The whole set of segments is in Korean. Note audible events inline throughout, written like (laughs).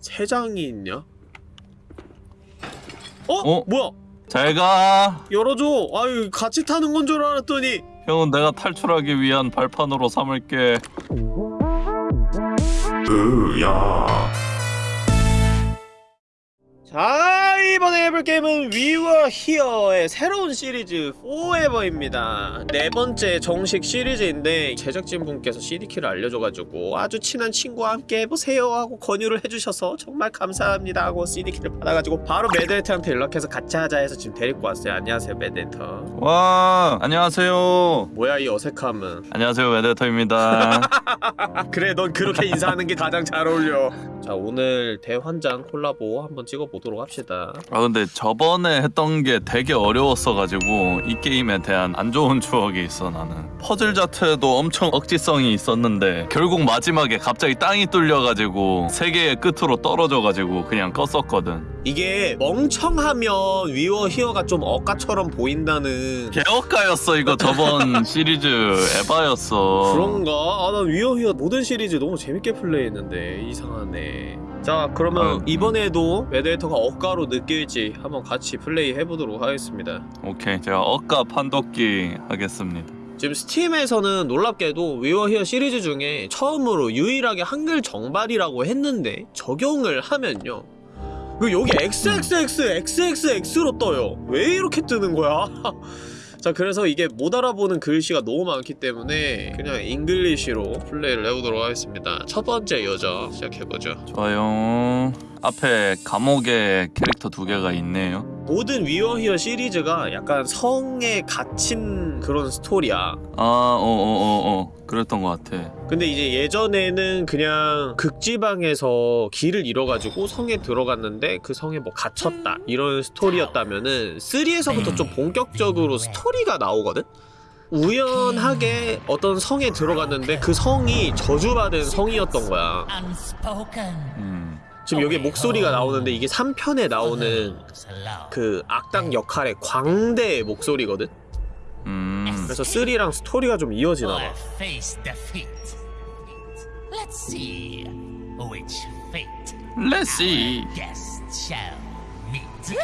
세 장이 있냐? 어? 어? 뭐야? 잘가 열어줘. 아유 같이 타는 건 줄 알았더니 형은 내가 탈출하기 위한 발판으로 삼을게 자 이번에 해볼 게임은 We Were Here의 새로운 시리즈 Forever입니다. 네 번째 정식 시리즈인데 제작진분께서 CD키를 알려줘가지고 아주 친한 친구와 함께 해보세요 하고 권유를 해주셔서 정말 감사합니다 하고 CD키를 받아가지고 바로 매드헤트한테 연락해서 같이 하자 해서 지금 데리고 왔어요. 안녕하세요 매드헤트 와 안녕하세요. 뭐야 이 어색함은? 안녕하세요 웨데터입니다. (laughs) 그래 넌 그렇게 인사하는 게 가장 잘 어울려. 자 오늘 대환장 콜라보 한번 찍어보도록 합시다 아 근데 저번에 했던 게 되게 어려웠어가지고 이 게임에 대한 안 좋은 추억이 있어 나는 퍼즐 자체도 엄청 억지성이 있었는데 결국 마지막에 갑자기 땅이 뚫려가지고 세계의 끝으로 떨어져가지고 그냥 껐었거든 이게 멍청하면 위워 히어가 좀 억까처럼 보인다는 개억까였어 이거 저번 (laughs) 시리즈 에바였어 그런가? 아, 난 위어 히어 모든 시리즈 너무 재밌게 플레이했는데 이상하네. 자, 그러면 음. 이번에도 메데이터가 억까로 느낄지 한번 같이 플레이 해보도록 하겠습니다. 오케이 제가 억까 판독기 하겠습니다 지금 스팀에서는 놀랍게도 위어 히어 시리즈 중에 처음으로 유일하게 한글 정발이라고 했는데 적용을 하면요. 그 여기 XXX XXX로 떠요. 왜 이렇게 뜨는 거야? (laughs) 자 그래서 이게 못 알아보는 글씨가 너무 많기 때문에 그냥 English로 플레이를 해보도록 하겠습니다. 첫 번째 여정 시작해보죠. 좋아요 앞에 감옥에 캐릭터 두 개가 있네요. 모든 위어 히어 시리즈가 약간 성에 갇힌 그런 스토리야. 아 어어 어 어. 그랬던 것 같아. 근데 이제 예전에는 그냥 극지방에서 길을 잃어가지고 성에 들어갔는데 그 성에 뭐 갇혔다 이런 스토리였다면은 3에서부터 좀 본격적으로 스토리가 나오거든? 우연하게 어떤 성에 들어갔는데 그 성이 저주받은 성이었던 거야. 음 지금 여기 목소리가 나오는데 이게 3편에 나오는 그 악당 역할의 광대의 목소리거든? 음. 그래서 3랑 스토리가 좀 이어지나 봐. Let's see which fate shall meet.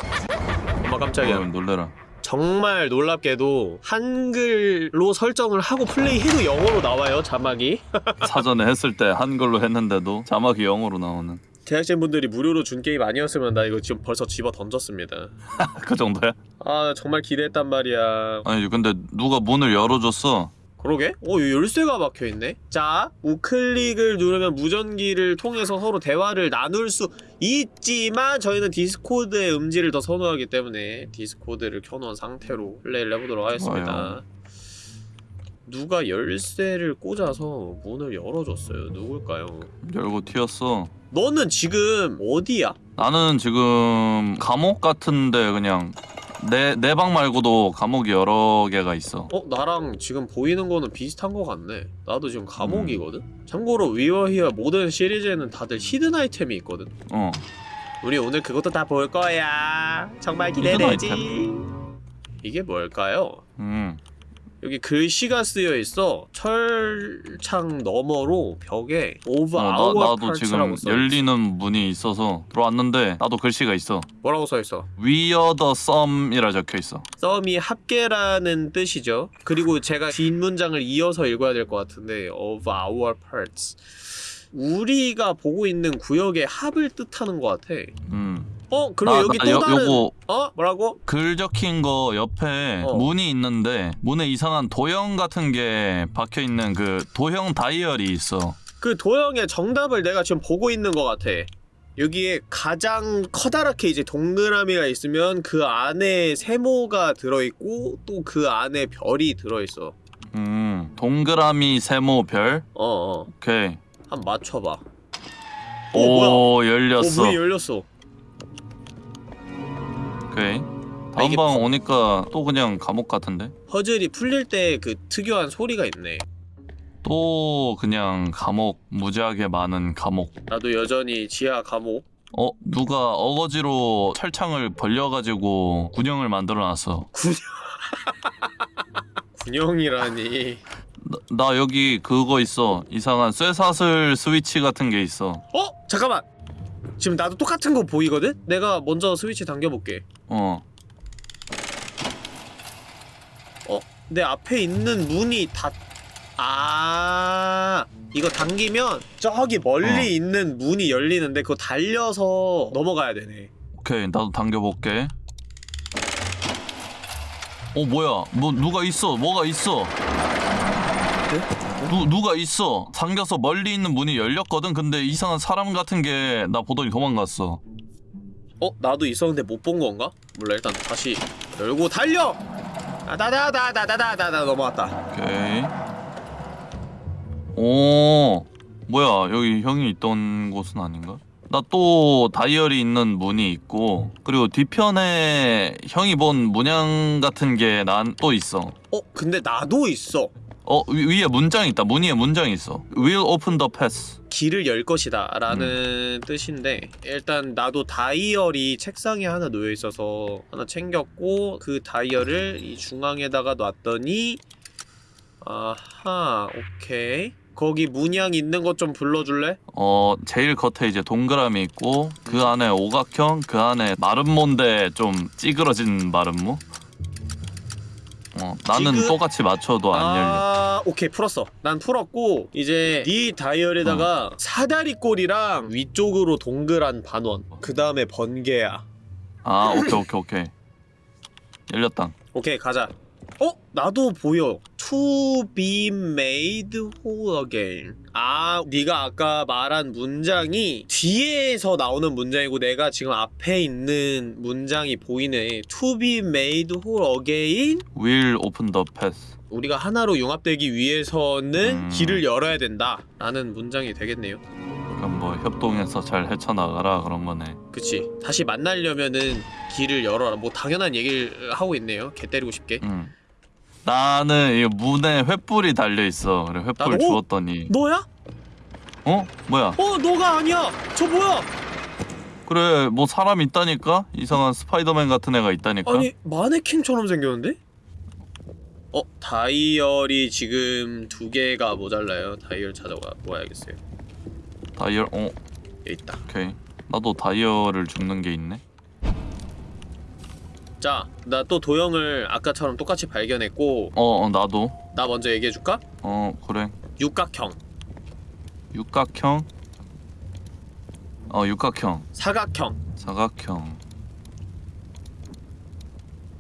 엄마 깜짝이야 어, 놀래라 정말 놀랍게도 한글로 설정을 하고 플레이해도 영어로 나와요 자막이 (laughs) 사전에 했을 때 한글로 했는데도 자막이 영어로 나오는 제작진분들이 무료로 준 게임 아니었으면 나 이거 지금 벌써 집어 던졌습니다 (laughs) 그 정도야? 아 정말 기대했단 말이야 아니 근데 누가 문을 열어줬어 그러게? 어 여기 열쇠가 박혀있네 자 우클릭을 누르면 무전기를 통해서 서로 대화를 나눌 수 있지만 저희는 디스코드의 음질을 더 선호하기 때문에 디스코드를 켜놓은 상태로 플레이를 해보도록 하겠습니다 좋아요. 누가 열쇠를 꽂아서 문을 열어줬어요 누굴까요? 열고 튀었어 너는 지금 어디야? 나는 지금 감옥 같은데 그냥 내 내 방 말고도 감옥이 여러 개가 있어 어? 나랑 지금 보이는 거는 비슷한 거 같네 나도 지금 감옥이거든? 참고로 위어 히어 모든 시리즈에는 다들 hidden 아이템이 있거든 어 우리 오늘 그것도 다 볼 거야 정말 기대되지 이게 뭘까요? 음. 여기 글씨가 쓰여 있어 철창 너머로 벽에 of 어, 나, our 나도 지금 열리는 문이 있어서 들어왔는데 나도 글씨가 있어 뭐라고 써 있어? We are the sum이라 적혀 있어 sum이 합계라는 뜻이죠. 그리고 제가 뒷문장을 이어서 읽어야 될 것 같은데 of our parts 우리가 보고 있는 구역의 합을 뜻하는 것 같아. 음. 어? 그리고 나- 여기 나또 요- 다른 요거 어? 뭐라고? 글 적힌 거 옆에 어. 문이 있는데 문에 이상한 도형 같은 게 박혀 있는 그 도형 다이얼이 있어. 그 도형의 정답을 내가 지금 보고 있는 것 같아. 여기에 가장 커다랗게 이제 동그라미가 있으면 그 안에 세모가 들어있고 또 그 안에 별이 들어있어. 음, 동그라미 세모 별. 어어. 오케이. 한번 맞춰봐. 오, 뭐야? 오, 열렸어. 어, 문이 열렸어. 오케이. 아, 다음 이게 방 오니까 또 그냥 감옥 같은데? 퍼즐이 풀릴 때 그 특유한 소리가 있네. 또 그냥 감옥 무지하게 많은 감옥. 나도 여전히 지하 감옥. 어 누가 어거지로 철창을 벌려가지고 군형을 만들어놨어. (laughs) 군형이라니. 나, 나 여기 그거 있어. 이상한 쇠사슬 스위치 같은 게 있어. 어? 잠깐만. 지금 나도 똑같은 거 보이거든? 내가 먼저 스위치 당겨볼게 어. 어? 내 앞에 있는 문이 다... 아 이거 당기면 저기 멀리 어. 있는 문이 열리는데 그거 달려서 넘어가야 되네 오케이 나도 당겨볼게. 어 뭐야? 뭐 누가 있어? 뭐가 있어? 누 누가 있어? 당겨서 멀리 있는 문이 열렸거든. 근데 이상한 사람 같은 게 나 보더니 도망갔어. 어? 나도 있었는데 못 본 건가? 몰라 일단 다시 열고 달려! 아다다다다다다다 넘어왔다 오케이. 오 뭐야 여기 형이 있던 곳은 아닌가? 나 또 다이어리 있는 문이 있고 그리고 뒤편에 형이 본 문양 같은 게 난 또 있어. 어? 근데 나도 있어 어 위, 위에 문장이 있다. 문 위에 문장이 있어. Will open the pass. 길을 열 것이다 라는 뜻인데 일단 나도 다이얼이 책상에 하나 놓여 있어서 하나 챙겼고 그 다이얼을 이 중앙에다가 놨더니 아하 오케이 거기 문양 있는 것 좀 불러줄래? 어 제일 겉에 이제 동그라미 있고 그 안에 오각형 그 안에 마름모인데 좀 찌그러진 마름모. 어 나는 지금- 똑같이 맞춰도 안 열려. 아 오케이 풀었어 난 풀었고 이제 네 다이얼에다가 어. 사다리꼴이랑 위쪽으로 동그란 반원 그 다음에 번개야 아 오케이 오케이 오케이 열렸다. 오케이 가자 어? 나도 보여 To be made whole again 아 네가 아까 말한 문장이 뒤에서 나오는 문장이고 내가 지금 앞에 있는 문장이 보이네 To be made whole again Will open the pass. 우리가 하나로 융합되기 위해서는 음. 길을 열어야 된다 라는 문장이 되겠네요 그럼 뭐 협동해서 잘 헤쳐나가라 그런 거네. 그치 다시 만나려면은 길을 열어라 뭐 당연한 얘기를 하고 있네요 개 때리고 싶게 응. 나는 이 문에 횃불이 달려 있어. 그래 횃불 나도? 주웠더니 너야? 어 뭐야? 어 너가 아니야 저 뭐야 그래 뭐 사람 있다니까 이상한 스파이더맨 같은 애가 있다니까. 아니 마네킹처럼 생겼는데? 어 다이얼이 지금 두 개가 모자라요 다이얼 찾아가 모아야겠어요 다이얼 어 여기 있다 오케이. 나도 다이얼을 줍는 게 있네. 자 나 또 도형을 아까처럼 똑같이 발견했고 어, 어 나도. 나 먼저 얘기해줄까? 어 그래. 육각형 육각형. 어 육각형. 사각형 사각형.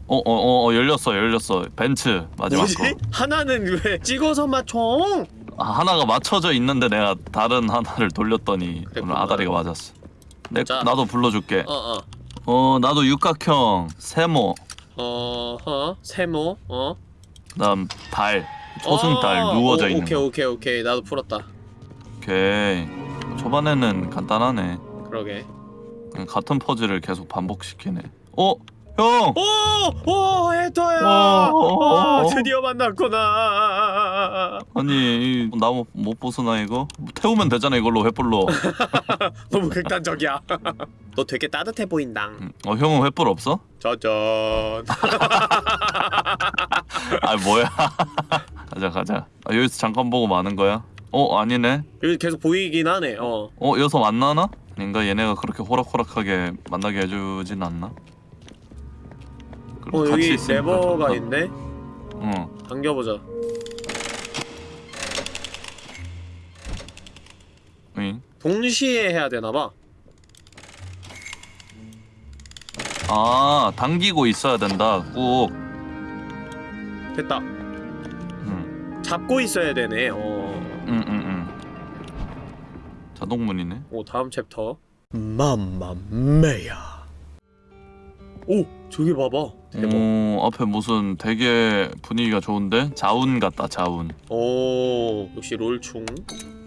어, 어, 어, 어, 열렸어, 열렸어. 벤츠 마지막 뭐지? 거. 하나는 왜 찍어서 맞춰? 아, 하나가 맞춰져 있는데 내가 다른 하나를 돌렸더니 오늘 그랬구나. 아다리가 맞았어. 내 자. 나도 불러줄게. 어 어 어, 나도 육각형, 세모, 어허 세모 어 그다음 달, 초승달 어, 누워져 오, 있는 오케이 거. 오케이 오케이 나도 풀었다 오케이. 초반에는 간단하네. 그러게 같은 퍼즐을 계속 반복시키네. 어, 형. 오! 오! 헤터야! 오, 오, 아, 오. 드디어 만났구나 아니 이 나무 못 부수나 이거? 태우면 되잖아 이걸로 횃불로. (laughs) 너무 극단적이야 (laughs) 너 되게 따뜻해 보인다 음, 어 형은 횃불 없어? 짜잔 (laughs) 아 뭐야? 가자 가자. 아, 여기서 잠깐 보고 마는 거야? 어 아니네. 여기 계속 보이긴 하네 어 어 여기서 만나나? 아닌가 얘네가 그렇게 호락호락하게 만나게 해주진 않나? 그리고 어, 같이 여기 있으니까 레버가 좋다. 있네 응. 당겨보자 응. 동시에 해야 되나봐 아 당기고 있어야 된다. 꾹. 됐다 응. 잡고 있어야 되네 어. 응, 응, 응. 자동문이네. 오 다음 챕터 맘마메야 오 저기 봐봐 대박 어, 앞에 무슨 되게 분위기가 좋은데? 자운 같다, 자운. 오 역시 롤충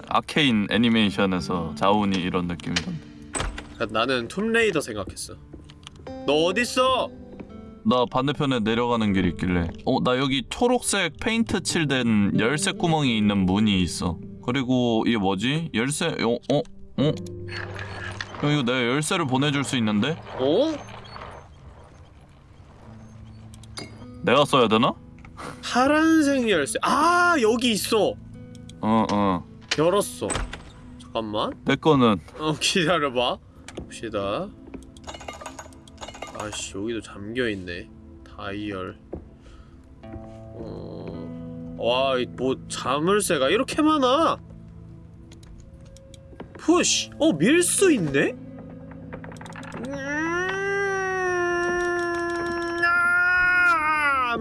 아케인 애니메이션에서 자운이 이런 느낌이던데. 나는 툼레이더 생각했어 너 어딨어? 나 반대편에 내려가는 길 있길래 어 나 여기 초록색 페인트 칠된 열쇠 구멍이 있는 문이 있어 그리고 이게 뭐지? 열쇠 어? 어? 어? 형 이거 내가 열쇠를 보내줄 수 있는데? 어? 내가 써야 되나? 파란색 열쇠. 아 여기 있어. 어 어. 열었어. 잠깐만. 내 거는. 어 기다려봐. 봅시다. 아씨 여기도 잠겨있네. 다이얼. 어... 와뭐 자물쇠가 이렇게 많아? 푸시 어밀 수 있네? 음,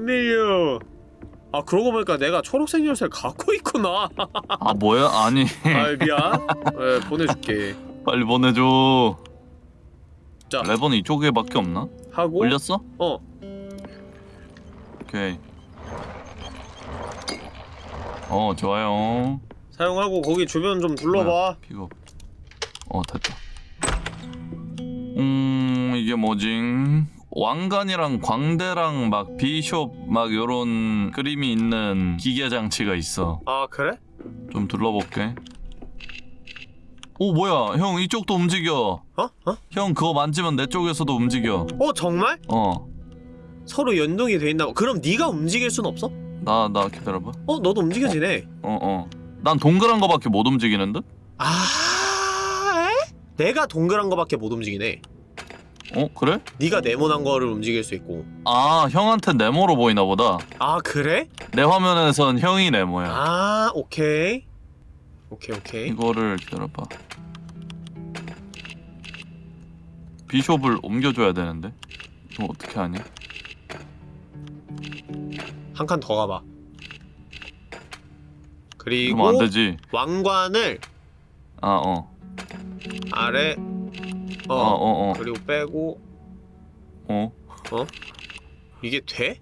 아, 안 밀려 아 그러고 보니까 내가 초록색 열쇠를 갖고 있구나 (laughs) 아 뭐야? 아니 아 미안 네, 보내줄게 빨리 보내줘. 자. 레버는 이쪽에 밖에 없나? 하고 올렸어? 어 오케이. 어 좋아요. 사용하고 거기 주변 좀 둘러봐 픽업. 어 됐다. 음 이게 뭐지? 왕관이랑 광대랑 막 비숍 막 요런 그림이 있는 기계 장치가 있어. 아 그래? 좀 둘러볼게. 오 뭐야 형 이쪽도 움직여. 어? 어? 형 그거 만지면 내 쪽에서도 움직여. 어 정말? 어. 서로 연동이 돼 있나 봐 그럼 네가 움직일 순 없어? 나 나 기다려봐. 어 너도 움직여지네 어 어. 난 동그란 거밖에 못 움직이는 듯? 아 에? 내가 동그란 거밖에 못 움직이네 어 그래? 네가 네모난 거를 움직일 수 있고 아 형한테 네모로 보이나 보다. 아 그래? 내 화면에선 형이 네모야. 아 오케이 오케이 오케이 이거를 기다려봐. 비숍을 옮겨줘야 되는데 이거 어떻게 하냐? 한 칸 더 가봐 그리고 그러면 안 되지. 왕관을 아 어. 아래 어, 어어 어. 그리고 빼고 어. 이게 돼?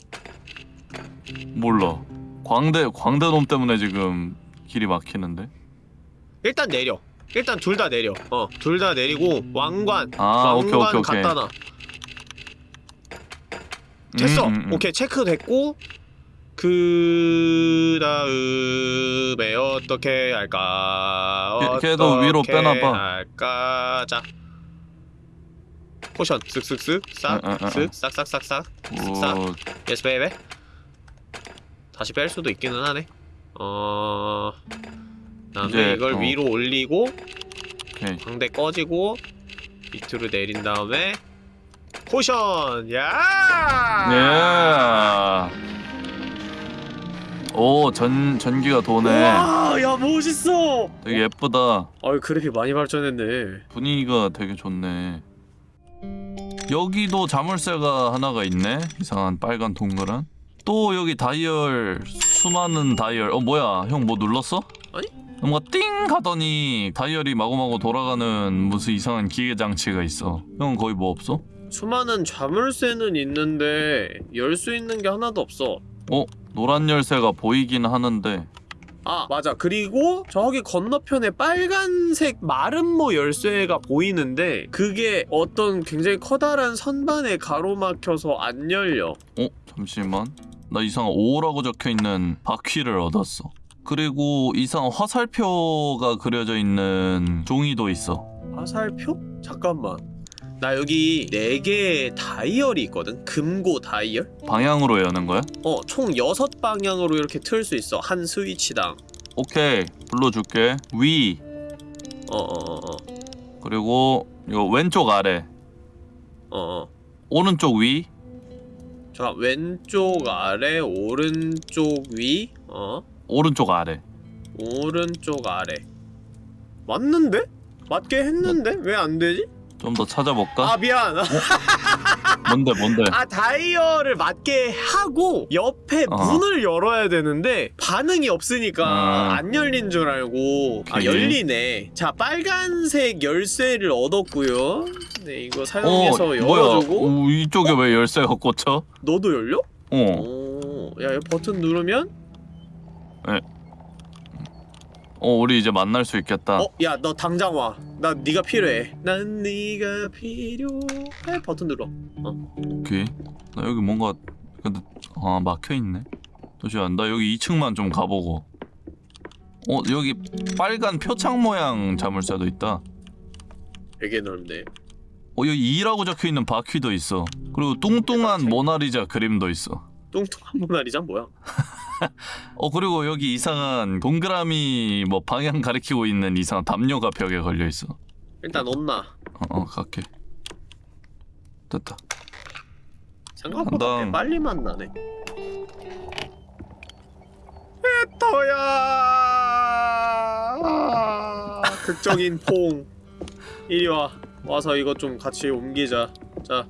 몰라. 광대 광대 놈 때문에 지금 길이 막히는데. 일단 내려 일단 둘 다 내려 어 둘 다 내리고 왕관 아 오케이 왕관 오케이 오케이. 갖다 놔 됐어 음, 음, 음. 오케이 체크 됐고 그 다음에 어떻게 할까 걔- 걔도 위로 빼놔봐. 할까 자 potion 쓱쓱쓱 응, 응, 응, 응. 싹쓱 싹싹싹싹 싹 오, yes baby 다시 뺄 수도 있기는 하네 어 그다음에 이제, 이걸 어. 위로 올리고 오케이. 광대 꺼지고 밑으로 내린 다음에 potion 야 예. 오, 전 전기가 도네. 와 야 멋있어 되게 예쁘다. 아유 그래픽 많이 발전했네 분위기가 되게 좋네. 여기도 자물쇠가 하나가 있네. 이상한 빨간 동그란. 또 여기 다이얼 수많은 다이얼. 어 뭐야? 형 뭐 눌렀어? 아니? 뭔가 띵 하더니 다이얼이 마구마구 돌아가는 무슨 이상한 기계 장치가 있어. 형 거기 뭐 없어? 수많은 자물쇠는 있는데 열 수 있는 게 하나도 없어 어 노란 열쇠가 보이긴 하는데. 아 맞아 그리고 저기 건너편에 빨간색 마름모 열쇠가 보이는데 그게 어떤 굉장히 커다란 선반에 가로막혀서 안 열려 어 잠시만. 나 이상한 5라고 적혀 있는 바퀴를 얻었어. 그리고 이상한 화살표가 그려져 있는 종이도 있어. 화살표? 잠깐만 나 여기 4개의 다이얼이 있거든? 금고 다이얼? 방향으로 여는 거야? 어 총 6방향으로 이렇게 틀 수 있어. 한 스위치당. 오케이. 불러줄게. 위. 어어어어. 그리고 이거 왼쪽 아래. 어어. 오른쪽 위. 자 왼쪽 아래 오른쪽 위. 어? 오른쪽 아래. 오른쪽 아래. 맞는데? 맞게 했는데? 왜 안 되지? 좀 더 찾아볼까? 아 미안 뭔데 뭔데 아 다이얼을 맞게 하고 옆에 어. 문을 열어야 되는데 반응이 없으니까 음. 안 열린 줄 알고 아 오케이. 열리네 자 빨간색 열쇠를 얻었고요 네 이거 어 사용해서 뭐야 열어주고 오, 이쪽에 왜 열쇠가 꽂혀? 너도 열려? 어 오야 이 버튼 누르면 어, 우리 이제 만날 수 있겠다. 어? 야 너 당장 와나 네가 필요해. 난 네가 필요해. 버튼 눌러. 오케이. 나 여기 뭔가 근데 아 막혀있네. 잠시만 나. 여기 2층만 좀 가보고. 어 여기 빨간 표창 모양 자물쇠도 있다. 되게 넓네. 어 여기 2라고 적혀있는 바퀴도 있어. 그리고 뚱뚱한 모나리자 그림도 있어. 뚱뚱한 모나리자? 뭐야? (laughs) (laughs) 어 그리고 여기 이상한 동그라미 뭐 방향 가리키고 있는 이상한 담요가 벽에 걸려있어 일단 없나 어, 어 갈게. 됐다. 생각보다. 꽤 빨리 만나네. 에터야! 극적인 포옹. 이리 와. 와서 이것 좀 같이 옮기자. 자,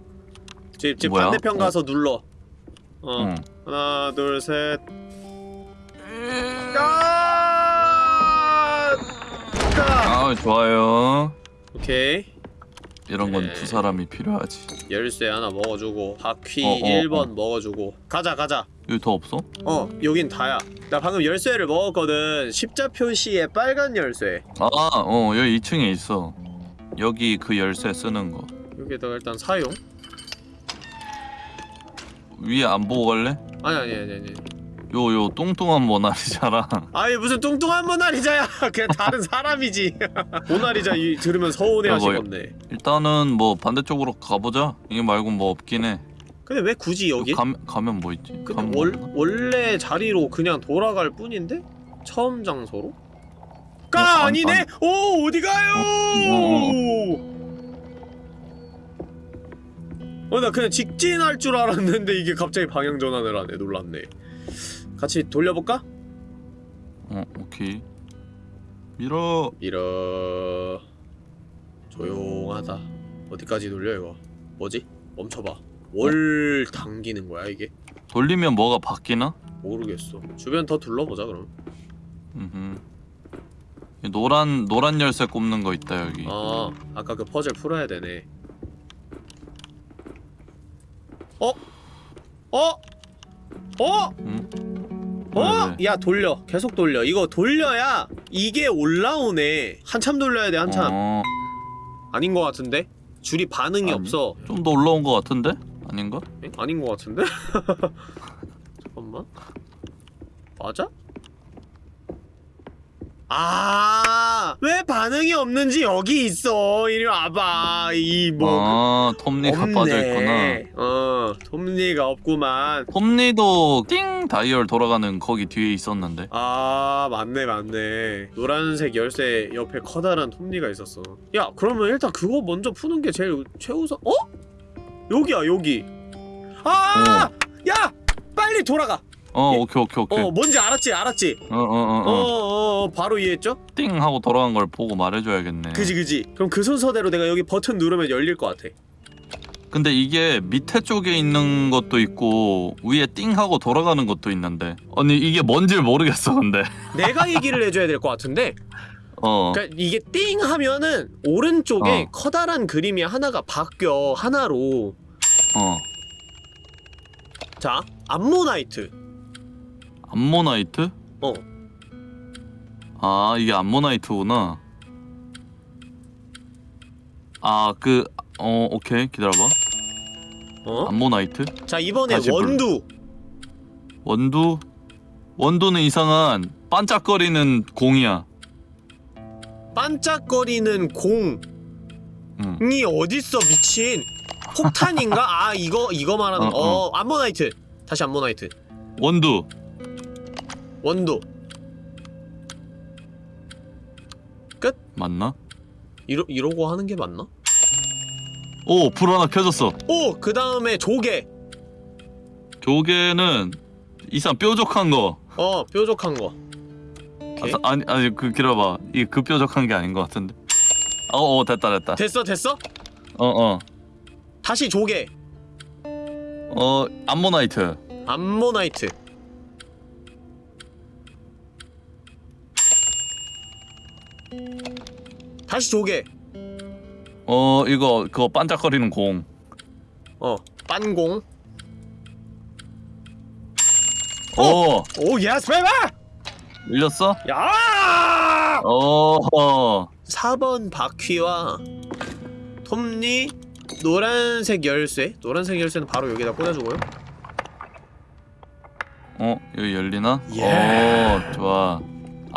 집, 집 뭐야? 반대편 어. 가서 눌러. 어, 응. 하나, 둘, 셋. 아! 좋아요. 오케이. 이런 건 네. 두 사람이 필요하지. 열쇠 하나 먹어주고 바퀴 어, 어, 1번 어. 먹어주고 가자 가자 여기 더 없어? 어 여긴 다야 나 방금 열쇠를 먹었거든 십자 표시의 빨간 열쇠 아, 어 여기 2층에 있어. 여기 그 열쇠 쓰는 거. 여기다가 일단 사용 위에 안 보고 갈래? 아니 아니 아니 아니 요 요 뚱뚱한 모나리자랑 (laughs) 아니 무슨 뚱뚱한 모나리자야 (laughs) 그냥 다른 사람이지 (laughs) 모나리자 이, 들으면 서운해 야, 뭐, 하시겠네 일단은 뭐 반대쪽으로 가보자. 이게 말고 뭐 없긴 해. 근데 왜 굳이 여기? 가면 가면 뭐 있지? 근데 가면 월, 뭐? 원래 자리로 그냥 돌아갈 뿐인데? 처음 장소로? 까 어, 안- 아니네? 안- 오 어디 가요? 어 나 그냥 직진할 줄 알았는데 이게 갑자기 방향 전환을 하네 놀랐네 같이 돌려볼까? 어 오케이. 밀어. 밀어 조용하다 어디까지 돌려 이거 뭐지? 멈춰봐 뭘 당기는 거야 이게? 돌리면 뭐가 바뀌나? 모르겠어 주변 더 둘러보자 그럼 음. 노란 노란 열쇠 꼽는 거 있다 여기. 아 아까 그 퍼즐 풀어야 되네 어? 어? 어? 응? 어? 네, 네. 야 돌려 계속 돌려 이거 돌려야 이게 올라오네 한참 돌려야 돼 한참 어, 아닌 것 같은데? 줄이 반응이 아니. 없어 좀 더 올라온 거 같은데? 아닌가? 에? 아닌 것 같은데? (laughs) 잠깐만 맞아? 아, 왜 반응이 없는지 여기 있어. 이리 와봐. 이 뭐. 아 톱니가 없네. 빠져 있구나. 어, 톱니가 없구만. 톱니도 띵 다이얼 돌아가는 거기 뒤에 있었는데. 아, 맞네, 맞네. 노란색 열쇠 옆에 커다란 톱니가 있었어. 야, 그러면 일단 그거 먼저 푸는 게 제일 최우선. 어? 여기야, 여기. 아! 야! 빨리 돌아가. 어 예. 오케이 오케이 오케이. 어, 뭔지 알았지, 알았지. 어어어 어, 어. 어, 어, 바로 이해했죠? 띵 하고 돌아간 걸 보고 말해줘야겠네. 그지, 그지. 그럼 그 순서대로 내가 여기 버튼 누르면 열릴 것 같아. 근데 이게 밑에 쪽에 있는 것도 있고 위에 띵 하고 돌아가는 것도 있는데. 아니 이게 뭔지 모르겠어 근데. (laughs) 내가 얘기를 해줘야 될 것 같은데. 어. 그러니까 이게 띵 하면은 오른쪽에 어. 커다란 그림이 하나가 바뀌어 하나로 어. 자 암모나이트 암모나이트? 어 아 이게 암모나이트구나. 아 그 어 오케이 기다려봐. 어? 암모나이트? 자 이번에 다시 불러. 원두 원두? 원두는 이상한 반짝거리는 공이야. 반짝거리는 공이 응. 어딨어 미친 폭탄인가? 아 이거 이거 말하는 어, 거 어. 어, 암모나이트 다시 암모나이트 원두. 원두 맞나? 이러, 이러고 하는 게 맞나? 오, 불 하나 켜졌어. 오! 그 다음에 조개 조개는 이상 뾰족한 거. 어 뾰족한 거. 아, 아니 아니 그 기다려봐. 이게 그 뾰족한 게 아닌 것 같은데. 어, 어 됐다 됐다. 됐어 됐어? 어, 어. 다시 조개 어, 암모나이트. 암모나이트 다시 조개 어, 이거 그거 반짝거리는 공. 어 빤공 어, 오 yes baby 밀렸어? 야 어. 어. 4번 바퀴와 톱니 노란색 열쇠 노란색 열쇠는 바로 여기다 꽂아주고요 어, 여기 열리나? 예. 어, 좋아.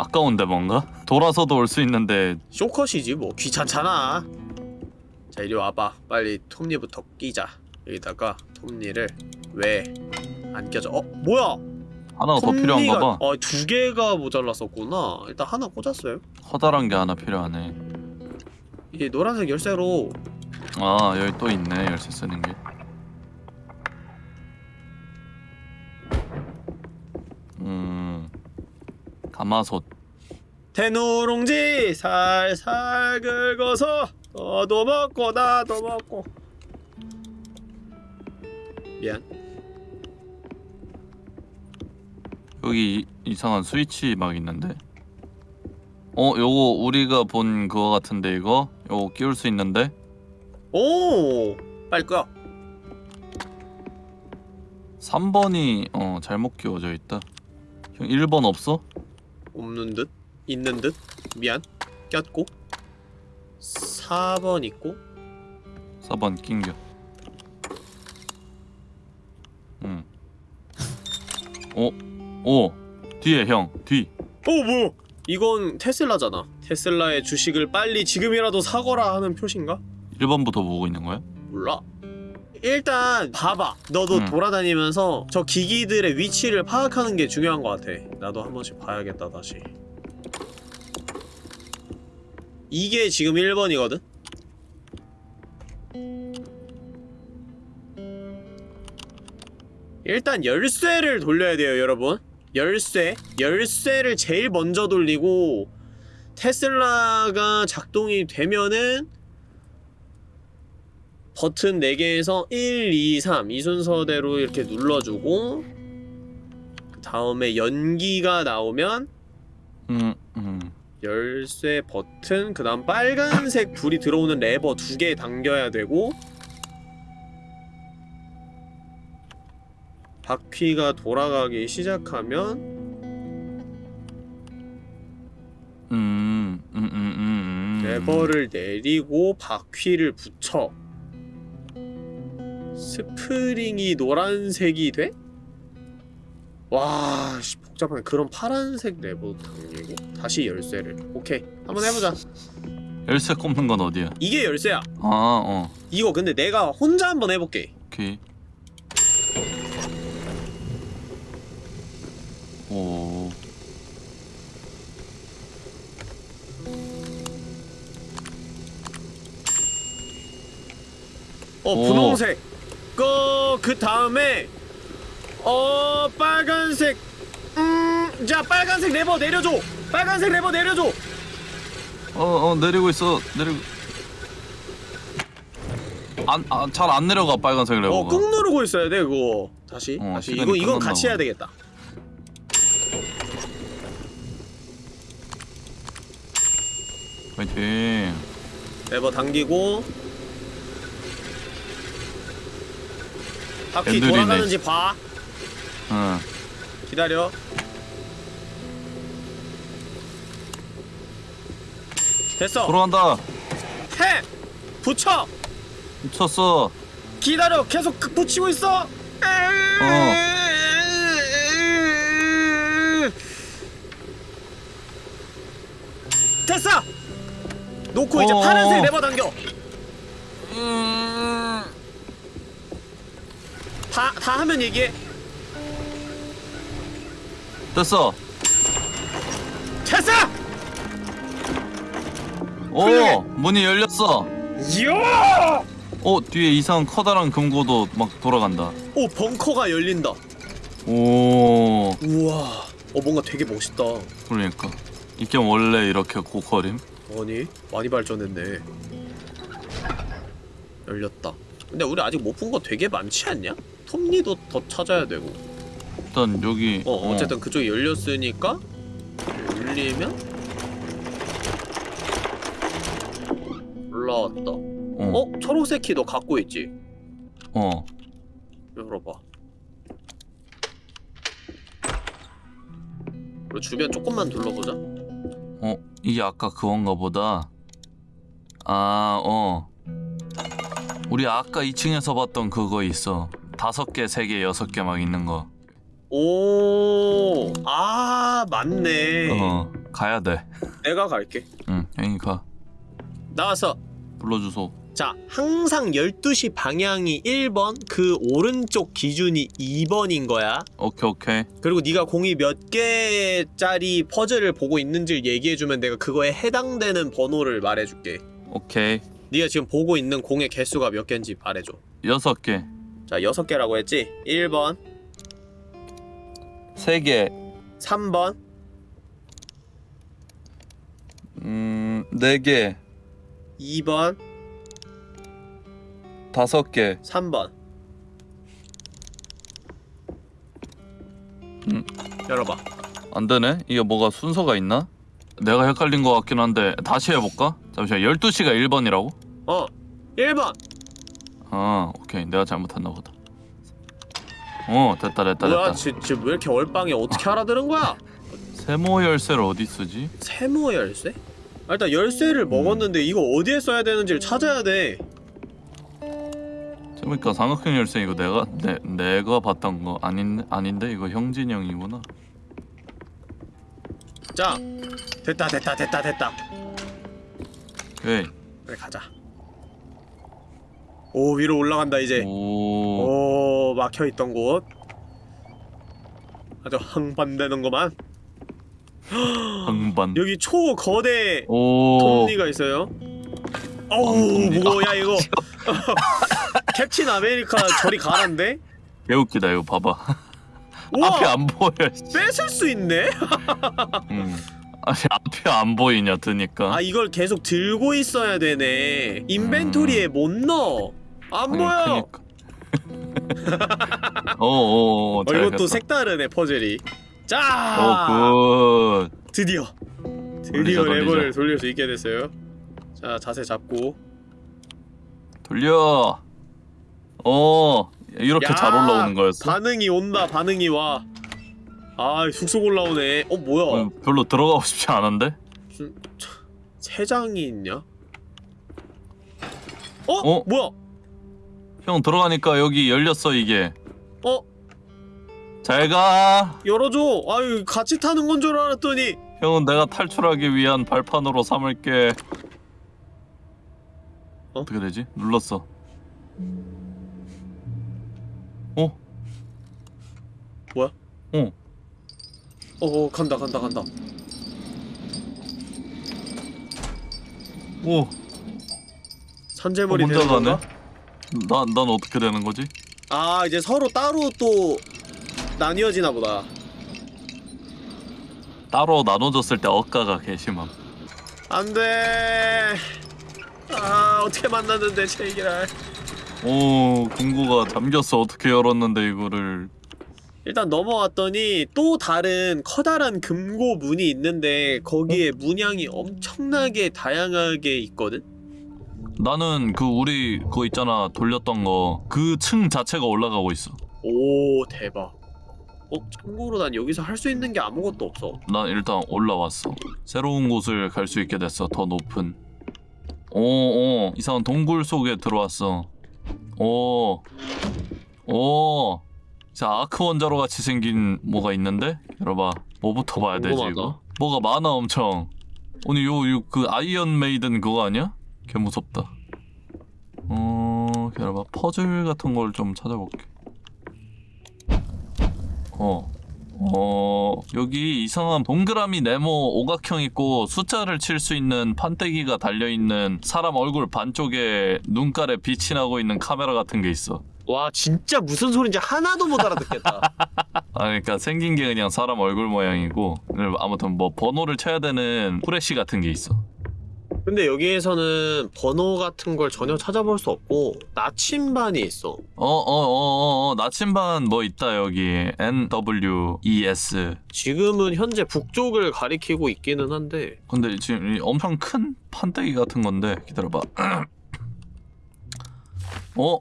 아까운데 뭔가? 돌아서도 올 수 있는데. 쇼컷이지 뭐. 귀찮잖아. 자 이리 와봐. 빨리 톱니부터 끼자. 여기다가 톱니를 왜 안 껴져 어 뭐야? 하나가 더 필요한가 봐. 어두 개가 모자랐었구나. 일단 하나 꽂았어요. 커다란 게 하나 필요하네. 이 노란색 열쇠로. 아 여기 또 있네 열쇠 쓰는 게. 음 가마솥. 대누룽지 살살 긁어서 너도 먹고 나도 먹고 미안 여기 이, 이상한 스위치 막 있는데. 어 요거 우리가 본 그거 같은데 이거 요거 끼울 수 있는데 오 빨리 꺼 3번이 어 잘못 끼워져 있다. 형 1번 없어? 없는 듯 있는 듯 미안 꼈고 4번 있고 4번 낑겨. 응. 오, 오, 뒤에 형, 뒤. 어 뭐야 이건 테슬라잖아 테슬라의 주식을 빨리 지금이라도 사거라 하는 표시인가? 1번부터 보고 있는 거야? 몰라 일단 봐봐 너도 음. 돌아다니면서 저 기기들의 위치를 파악하는 게 중요한 것 같아 나도 한 번씩 봐야겠다 다시 이게 지금 1번이거든? 일단 열쇠를 돌려야 돼요 여러분 열쇠 열쇠를 제일 먼저 돌리고 테슬라가 작동이 되면은 버튼 4개에서 1, 2, 3 이 순서대로 이렇게 눌러주고 그 다음에 연기가 나오면 음, 음. 열쇠 버튼 그 다음 빨간색 불이 들어오는 레버 두 개 당겨야 되고 바퀴가 돌아가기 시작하면 음, 음, 음, 음, 음. 레버를 내리고 바퀴를 붙여 스프링이 노란색이 돼? 와 씨, 복잡하네. 그럼 파란색 레버 당기고? 다시 열쇠를. 오케이. 한번 해보자. 열쇠 꼽는 건 어디야? 이게 열쇠야. 아, 어, 이거 근데 내가 혼자 한번 해볼게. 오케이. 오, 어 오. 분홍색 그, 그 다음에 어 빨간색. 음 자 빨간색 레버 내려줘. 빨간색 레버 내려줘. 어, 어, 내리고 있어, 내리고. 안, 아, 잘안 내려가 빨간색 레버가. 어 꾹 누르고 있어야 돼 그거. 다시. 어, 다시. 이거 이건 같이. 해야 되겠다. 파이팅. 레버 당기고 바퀴 앤드리네. 돌아가는지 봐. 응. 기다려. 됐어. 돌아간다. 해! 붙여! 미쳤어. 기다려. 계속 그- 붙이고 있어. 됐어! 놓고 이제 어어. 파란색 레버 당겨 다, 다 하면 얘기해 됐어. 됐어! 오, 훌륭해. 문이 열렸어. 이야! 어, 뒤에 이상한 커다란 금고도 막 돌아간다. 오 벙커가 열린다 오, 우와 어 뭔가 되게 멋있다 그러니까. 이 게임 원래 이렇게 고퀄임? 아니 많이 발전했네 열렸다 근데 우리 아직 못 본 거 되게 많지 않냐? 톱니도 더 찾아야 되고 일단 여기 어 어쨌든 그쪽이 열렸으니까 열리면 올라왔다 어, 어? 초록색 키 너 갖고 있지? 어. 열어봐 그리고 주변 조금만 둘러보자 어, 이게 아까 그건가 보다. 아, 어. 우리 아까 2층에서 봤던 그거 있어. 다섯 개, 세 개, 여섯 개 막 있는 거. 오, 아, 맞네. 어, 가야 돼. 내가 갈게. 응, 형이 가. 나와서. 불러주소. 자, 항상 12시 방향이 1번, 그 오른쪽 기준이 2번인 거야. 오케이, 오케이. 그리고 네가 공이 몇 개짜리 퍼즐을 보고 있는지를 얘기해주면 내가 그거에 해당되는 번호를 말해줄게. 오케이 네가 지금 보고 있는 공의 개수가 몇 개인지 말해줘 여섯 개 자 여섯 개라고 했지? 1번 세개 3번 음, 네 개, 2번 다섯 개, 3번 음. 열어봐 안 되네? 이게 뭐가 순서가 있나? 내가 헷갈린 것 같긴 한데 다시 해볼까? 잠시만 12시가 1번이라고? 어 1번 아 오케이. 내가 잘못했나 보다. 어 됐다 됐다 뭐야 됐다. 지, 지금 왜 이렇게 얼빵해 어떻게 알아들은 거야? 세모 열쇠를 어디 쓰지? 세모 열쇠? 아, 일단 열쇠를 먹었는데 이거 어디에 써야 되는지를 찾아야 돼. 그러니까 삼각형 열쇠 이거 내가 내, 내가 봤던 거 아닌 아닌데 이거 형진이 형이구나. 자 됐다 됐다 됐다 됐다. 오케이. 그래 가자 오 위로 올라간다 이제. 오. 오 막혀있던 곳. 아주 항반되는구만. 항반 (gasps) 여기 초거대 오. 톱니가 있어요. 어우 톱니. 무거워 야 이거? (laughs) 캡틴 아메리카 저리 가란데? 개웃기다 이거 봐봐. 우와! 앞이 안 보여 뺏을 수 있네? (laughs) 음. 아니 앞이 안 보이냐 드니까. 아 이걸 계속 들고 있어야 되네. 인벤토리에 못 넣어 안 보여! 어어어 (laughs) 어, 이것도 색다르네 퍼즐이. 자 드디어. 돌리자, 드디어 돌리자. 레버를 돌릴 수 있게 됐어요. 자 자세 잡고. 돌려. 어 이렇게 야, 잘 올라오는 거였어? 반응이 온다 반응이 와아 쑥쑥 올라오네. 어 뭐야? 어, 별로 들어가고 싶지 않은데? 세 장이 있냐? 어? 어? 뭐야 형 들어가니까 여기 열렸어 이게 어? 잘가 열어줘 아유 같이 타는 건 줄 알았더니 형은 내가 탈출하기 위한 발판으로 삼을게 어? 어떻게 되지? 눌렀어 어? 뭐야? 어어 간다 간다 간다 오 산재물이 어, 되는? 건가? 난, 난 어떻게 되는 거지? 아 이제 서로 따로 또 나뉘어지나 보다. 따로 나눠줬을 때 억가가 개심함. 안돼. 아 어떻게 만났는데 제기랄 오 금고가 잠겼어. 어떻게 열었는데 이거를. 일단 넘어왔더니 또 다른 커다란 금고 문이 있는데 거기에 문양이 엄청나게 다양하게 있거든? 나는 그 우리 그거 있잖아 돌렸던 거. 그 층 자체가 올라가고 있어. 오 대박. 어? 참고로 난 여기서 할 수 있는 게 아무것도 없어. 난 일단 올라왔어. 새로운 곳을 갈 수 있게 됐어 더 높은. 오오 이상한 동굴 속에 들어왔어. 오오. 자 아크 원자로 같이 생긴 뭐가 있는데? 열어봐. 뭐부터 봐야 되지 궁금하다. 이거? 뭐가 많아 엄청. 오늘 요 요 그 iron maiden 그거 아니야? 개 무섭다 어 열어봐 퍼즐 같은 걸 좀 찾아볼게 어 어, 여기 이상한 동그라미 네모 오각형 있고 숫자를 칠 수 있는 판때기가 달려있는 사람 얼굴 반쪽에 눈깔에 빛이 나고 있는 카메라 같은 게 있어. 와 진짜 무슨 소린지 하나도 못 알아듣겠다 (laughs) 아, 그러니까 생긴 게 그냥 사람 얼굴 모양이고, 아무튼 뭐 번호를 쳐야 되는 후레쉬 같은 게 있어. 근데 여기에서는 번호 같은 걸 전혀 찾아볼 수 없고 나침반이 있어 어, 어, 어, 어, 어, 나침반 뭐 있다, 여기. NWES. 지금은 현재 북쪽을 가리키고 있기는 한데 근데 지금 이 엄청 큰 판때기 같은 건데 기다려봐. (clears throat) 어?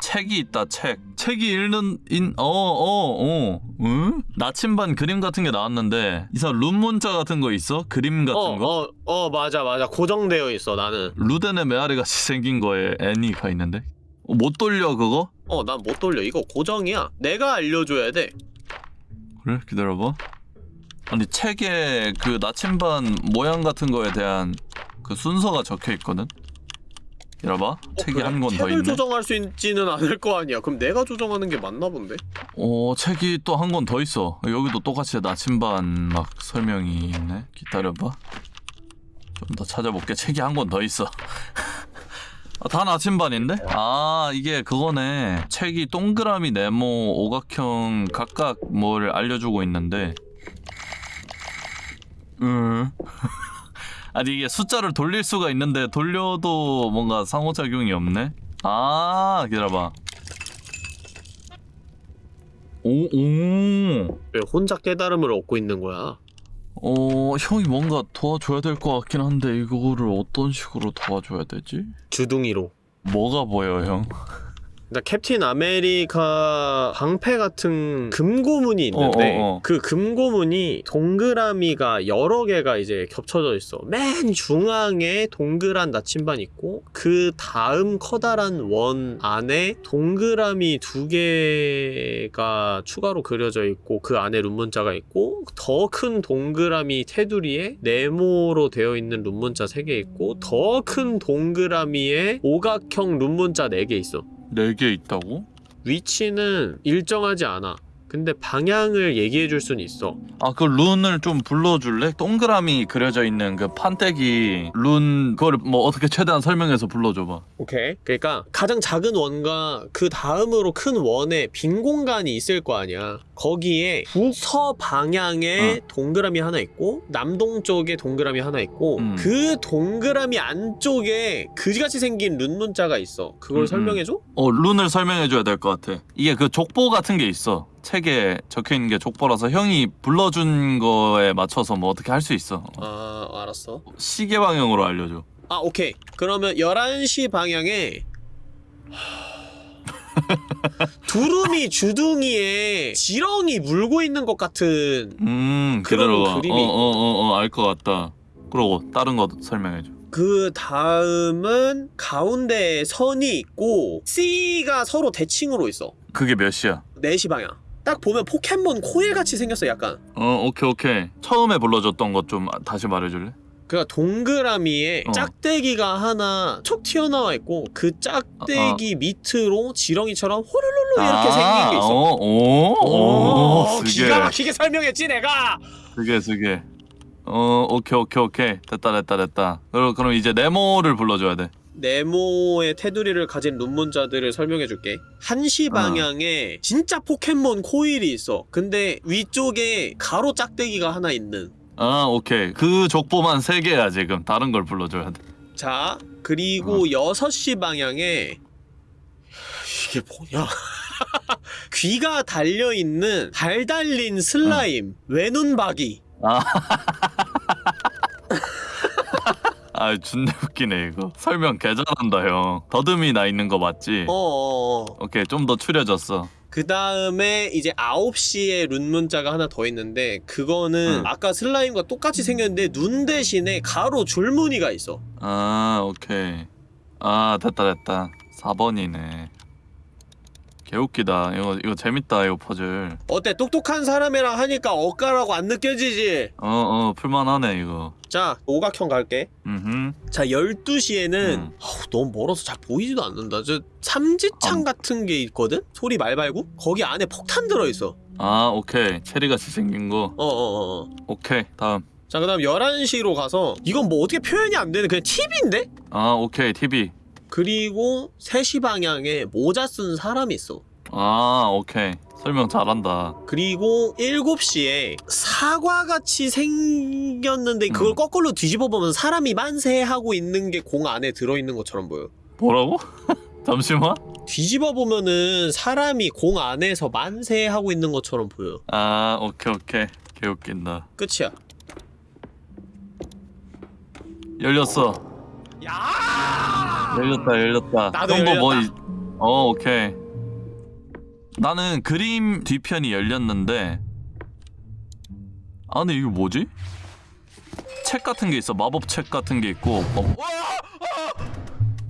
책이 있다 책. 책이 읽는 인 어 어어 응? 나침반 그림 같은 게 나왔는데 이상 룸 문자 같은 거 있어? 그림 같은 어, 거? 어, 어, 맞아, 맞아. 고정되어 있어, 나는. 루덴의 메아리 같이 생긴 거에 애니가 있는데 어, 못 돌려 그거? 어, 난 못 돌려. 이거 고정이야. 내가 알려줘야 돼. 그래 기다려봐. 아니 책에 그 나침반 모양 같은 거에 대한 그 순서가 적혀 있거든. 기다려봐. 어, 책이 그래? 한권더 책을 있네. 조정할 수 있지는 않을 거 아니야. 그럼 내가 조정하는 게 맞나 본데? 어 책이 또 한 권 더 있어 여기도 똑같이 나침반 막 설명이 있네 기다려봐 좀 더 찾아볼게. 책이 한 권 더 있어. (laughs) 아, 다 나침반인데? 아 이게 그거네. 책이 동그라미, 네모, 오각형 각각 뭘 알려주고 있는데. 음. (laughs) 아니 이게 숫자를 돌릴 수가 있는데 돌려도 뭔가 상호작용이 없네. 아 기다려봐. 오 오. 왜 혼자 깨달음을 얻고 있는 거야? 어 형이 뭔가 도와줘야 될 것 같긴 한데 이거를 어떤 식으로 도와줘야 되지? 주둥이로. 뭐가 보여 형? 나 캡틴 아메리카 방패 같은 금고문이 있는데 어, 어, 어. 그 금고문이 동그라미가 여러 개가 이제 겹쳐져 있어. 맨 중앙에 동그란 나침반 있고 그 다음 커다란 원 안에 동그라미 두 개가 추가로 그려져 있고 그 안에 룬문자가 있고 더 큰 동그라미 테두리에 네모로 되어 있는 룬문자 세 개 있고 더 큰 동그라미에 오각형 룬문자 네 개 있어. 네 개 있다고? 위치는 일정하지 않아. 근데 방향을 얘기해 줄 수는 있어. 아 그 룬을 좀 불러줄래? 동그라미 그려져 있는 그 판때기 룬 그걸 뭐 어떻게 최대한 설명해서 불러줘봐. 오케이. 그러니까 가장 작은 원과 그 다음으로 큰 원에 빈 공간이 있을 거 아니야. 거기에 북서 방향에 동그라미 하나 있고 남동쪽에 동그라미 하나 있고 음. 그 동그라미 안쪽에 그지같이 생긴 룬 문자가 있어. 그걸 음, 음. 설명해 줘? 어 룬을 설명해줘야 될 것 같아. 이게 그 족보 같은 게 있어. 책에 적혀 있는 게 족보라서 형이 불러준 거에 맞춰서 뭐 어떻게 할 수 있어. 아, 알았어. 시계 방향으로 알려줘. 아, 오케이. 그러면 11시 방향에 (laughs) 두루미 주둥이에 지렁이 물고 있는 것 같은 음 그런 그대로 그림이 어 어 어 어 알 것 같다. 그러고 다른 거 설명해줘. 그 다음은 가운데에 선이 있고 C가 서로 대칭으로 있어 그게 몇 시야? 4시 방향 딱 보면 포켓몬 코일 같이 생겼어 약간 어 오케이 오케이. 처음에 불러줬던 것 좀 다시 말해줄래? 그니까 동그라미에 어. 짝대기가 하나 촉 튀어나와 있고 그 짝대기 밑으로 지렁이처럼 호룰룰루 이렇게 생긴 게 있어 어, 오, 오, 오, 기가 막히게 설명했지 내가 쓰게, 쓰게. 어, 오케이, 오케이, 오케이. 됐다, 됐다, 됐다. 그럼, 그럼 이제 네모를 불러줘야 돼. 네모의 테두리를 가진 룬문자들을 설명해줄게. 어. 1시 방향에 진짜 포켓몬 코일이 있어. 근데 위쪽에 가로 짝대기가 하나 있는. 아, 오케이. 그 족보만 세 개야 지금. 다른 걸 불러줘야 돼. 자, 어. 그리고 6시 방향에 이게 뭐냐? (laughs) 귀가 달려있는 달 달린 슬라임, 외눈박이. 아, 준내 웃기네 이거. 설명 개 잘한다 형. 더듬이 나 있는 거 맞지? 어어어. 오케이, 좀 더 추려졌어. 그 다음에 이제 9시에 룬 문자가 하나 더 있는데 그거는 응. 아까 슬라임과 똑같이 생겼는데 눈 대신에 가로 줄무늬가 있어 아, 오케이. 아, 됐다, 됐다. 4번이네. 개웃기다. 이거 이거 재밌다 이거 퍼즐. 어때 똑똑한 사람이랑 하니까 엇가라고 안 느껴지지? 어, 어, 풀만하네 이거. 자 오각형 갈게 음. 자 12시에는 음. 너무 멀어서 잘 보이지도 않는다 저 삼지창 음. 같은 게 있거든? 소리 말발구? 거기 안에 폭탄 들어있어 아, 오케이. 체리같이 생긴 거. 어어어어 오케이. 다음. 자그 다음 11시로 가서 이건 뭐 어떻게 표현이 안 되는 그냥 팁인데? 아, 오케이. TV. 그리고 3시 방향에 모자 쓴 사람이 있어 아, 오케이. 설명 잘한다. 그리고 7시에 사과같이 생겼는데 그걸 음. 거꾸로 뒤집어 보면 사람이 만세하고 있는 게 공 안에 들어있는 것처럼 보여 뭐라고? (laughs) 잠시만. 뒤집어 보면은 사람이 공 안에서 만세하고 있는 것처럼 보여 아, 오케이, 오케이. 개웃긴다. 끝이야 열렸어. 야 열렸다, 열렸다. 나도 뭐 열렸다. 이- 어, 오케이. 나는 그림 뒤편이 열렸는데 아, 근데 이거 뭐지? 책 같은 게 있어. 마법 책 같은 게 있고. 뭐-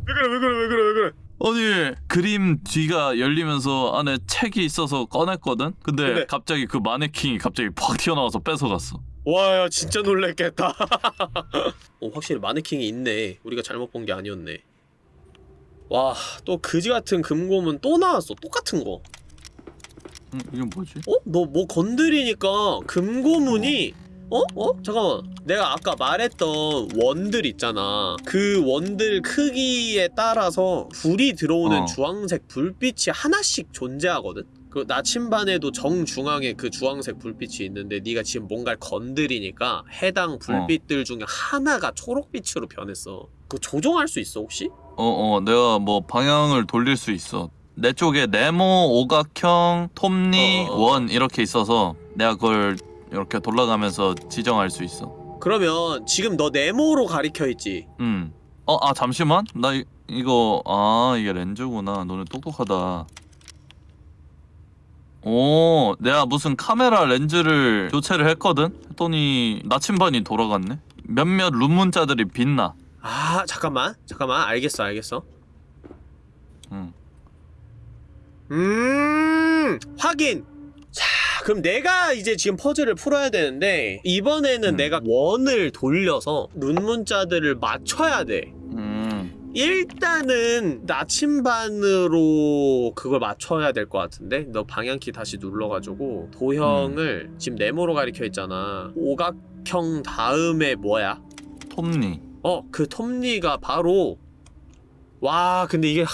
왜 그래 왜 그래 왜 그래 왜 그래 아니 그림 뒤가 열리면서 안에 책이 있어서 꺼냈거든. 근데 근데- 갑자기 그 마네킹이 갑자기 팍 튀어나와서 뺏어갔어. 와야 진짜 놀랬겠다 (laughs) 어, 확실히 마네킹이 있네 우리가 잘못 본 게 아니었네 와 또 그지 같은 금고문 또 나왔어 똑같은 거 음, 이게 뭐지? 어? 너 뭐 건드리니까 금고문이 어? 어? 잠깐만 내가 아까 말했던 원들 있잖아 그 원들 크기에 따라서 불이 들어오는 어. 주황색 불빛이 하나씩 존재하거든? 그 나침반에도 정중앙에 그 주황색 불빛이 있는데 네가 지금 뭔가를 건드리니까 해당 불빛들 중에 하나가 초록빛으로 변했어 그거 조종할 수 있어 혹시? 어어 내가 뭐 방향을 돌릴 수 있어. 내 쪽에 네모 오각형 톱니 어. 원 이렇게 있어서 내가 그걸 이렇게 돌아가면서 지정할 수 있어. 그러면 지금 너 네모로 가리켜 있지? 음어아 잠시만. 나 이, 이거 아 이게 렌즈구나. 너네 똑똑하다. 오 내가 무슨 카메라 렌즈를 교체를 했거든? 했더니 나침반이 돌아갔네. 몇몇 룸 문자들이 빛나 아 잠깐만. 잠깐만. 알겠어 알겠어. 음. 음 확인. 자 그럼 내가 이제 지금 퍼즐을 풀어야 되는데 이번에는 음. 내가 원을 돌려서 룬 문자들을 맞춰야 돼. 음. 일단은 나침반으로 그걸 맞춰야 될 것 같은데? 너 방향키 다시 눌러가지고 도형을 지금 네모로 가리켜 있잖아. 오각형 다음에 뭐야? 톱니 어, 그 톱니가 바로 와, 근데 이게 하,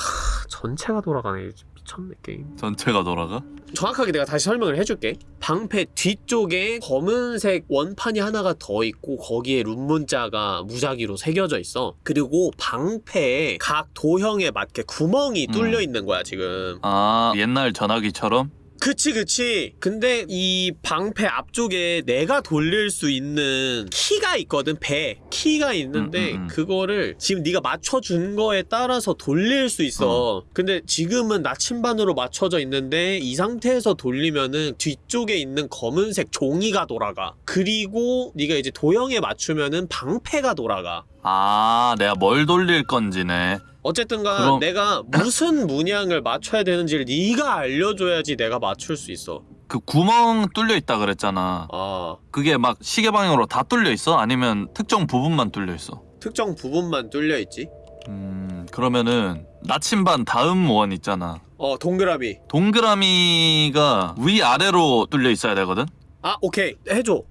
전체가 돌아가네. 미쳤네 게임. 전체가 돌아가? 정확하게 내가 다시 설명을 해줄게. 방패 뒤쪽에 검은색 원판이 하나가 더 있고 거기에 룬 문자가 무작위로 새겨져 있어. 그리고 방패에 각 도형에 맞게 구멍이 음. 뚫려 있는 거야 지금. 아 옛날 전화기처럼? 그치 그치. 근데 이 방패 앞쪽에 내가 돌릴 수 있는 키가 있거든 배. 키가 있는데 음, 음, 음. 그거를 지금 네가 맞춰준 거에 따라서 돌릴 수 있어. 근데 지금은 나침반으로 맞춰져 있는데 이 상태에서 돌리면은 뒤쪽에 있는 검은색 종이가 돌아가. 그리고 네가 이제 도형에 맞추면은 방패가 돌아가. 아 내가 뭘 돌릴 건지네 어쨌든간 그럼- 내가 (laughs) 무슨 문양을 맞춰야 되는지를 네가 알려줘야지 내가 맞출 수 있어 그 구멍 뚫려 있다 그랬잖아 아 그게 막 시계 방향으로 다 뚫려 있어? 아니면 특정 부분만 뚫려 있어? 특정 부분만 뚫려 있지. 음 그러면은 나침반 다음 원 있잖아 어 동그라미. 동그라미가 위아래로 뚫려 있어야 되거든? 아 오케이 해줘.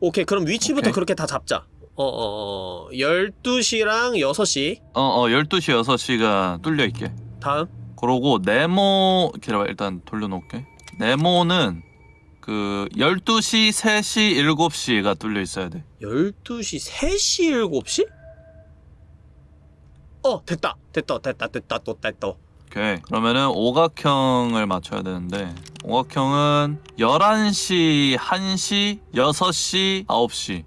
오케이 그럼 위치부터 오케이. 그렇게 다 잡자. 어어 어, 12시랑 6시. 어 어 12시 6시가 뚫려 있게. 다음. 그러고 네모 기다려봐 일단 돌려놓을게. 네모는 그 12시 3시 7시가 뚫려 있어야 돼. 12시 3시 7시? 어 됐다. 됐다 됐다 됐다 또 됐다. 오케이. 그러면은 오각형을 맞춰야 되는데 오각형은 11시 1시 6시 9시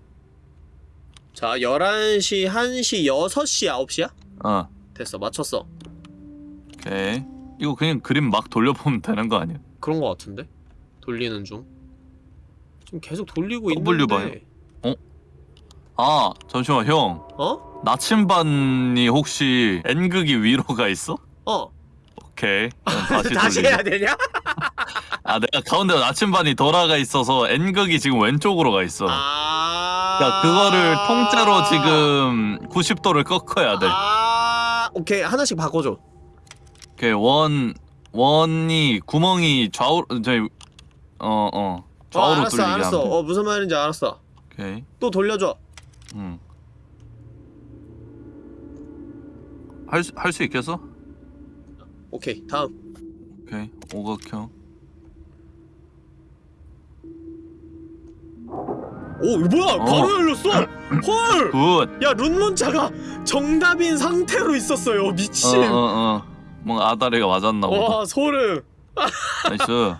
자 11시 1시 6시 9시야? 어 됐어 맞췄어 오케이 이거 그냥 그림 막 돌려보면 되는 거 아니야? 그런 거 같은데? 돌리는 중 지금 계속 돌리고 W 봐요. 있는데 아 잠시만 형 어? 나침반이 혹시 N극이 위로 가 있어? 어 오케이 그럼 (laughs) 다시 다시 돌리자. 해야 되냐? (laughs) 아 내가 가운데 나침반이 돌아가 있어서 N극이 지금 왼쪽으로 가 있어 아 그러니까 그거를 통째로 지금 90도를 꺾어야 돼. 아. 오케이 하나씩 바꿔줘. 오케이 원 원이 구멍이 좌우 저희 어어. 어 좌우로 알았어 뚫리게 알았어. 하면 돼. 어 무슨 말인지 알았어. 오케이. 또 돌려줘. 음. 할할 수 있겠어? 오케이 다음. 오케이 오각형 오 뭐야? 어. 바로 열렸어? 헐! Good. (laughs) 야 룬문자가 정답인 상태로 있었어요. 미친. 어 어 어. 뭔가 아다리가 맞았나 보다. 와 소름. (laughs) Nice.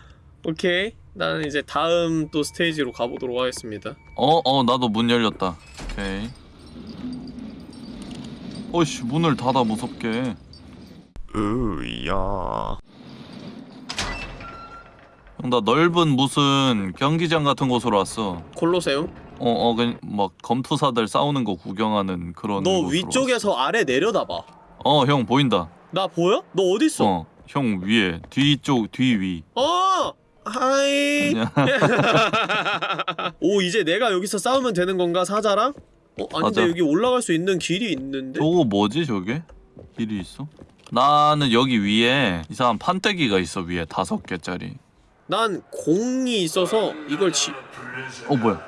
오케이. 나는 이제 다음 또 스테이지로 가보도록 하겠습니다. 어어 나도 문 열렸다. 오케이. 어이씨 문을 닫아 무섭게. 으야. 형 나 넓은 무슨 경기장 같은 곳으로 왔어 콜로세움 어어 그냥 막 검투사들 싸우는 거 구경하는 그런 너 곳으로 위쪽에서 아래 내려다봐 어 형 보인다 나 보여? 너 어딨어? 어 형 위에 뒤쪽 뒤위 어! 하이 (laughs) 오 이제 내가 여기서 싸우면 되는 건가 사자랑? 어 아닌데 맞아. 여기 올라갈 수 있는 길이 있는데? 저거 뭐지 저게? 길이 있어? 나는 여기 위에 이상한 판때기가 있어 위에 다섯 개짜리 난 공이 있어서 이걸 지... 어 뭐야?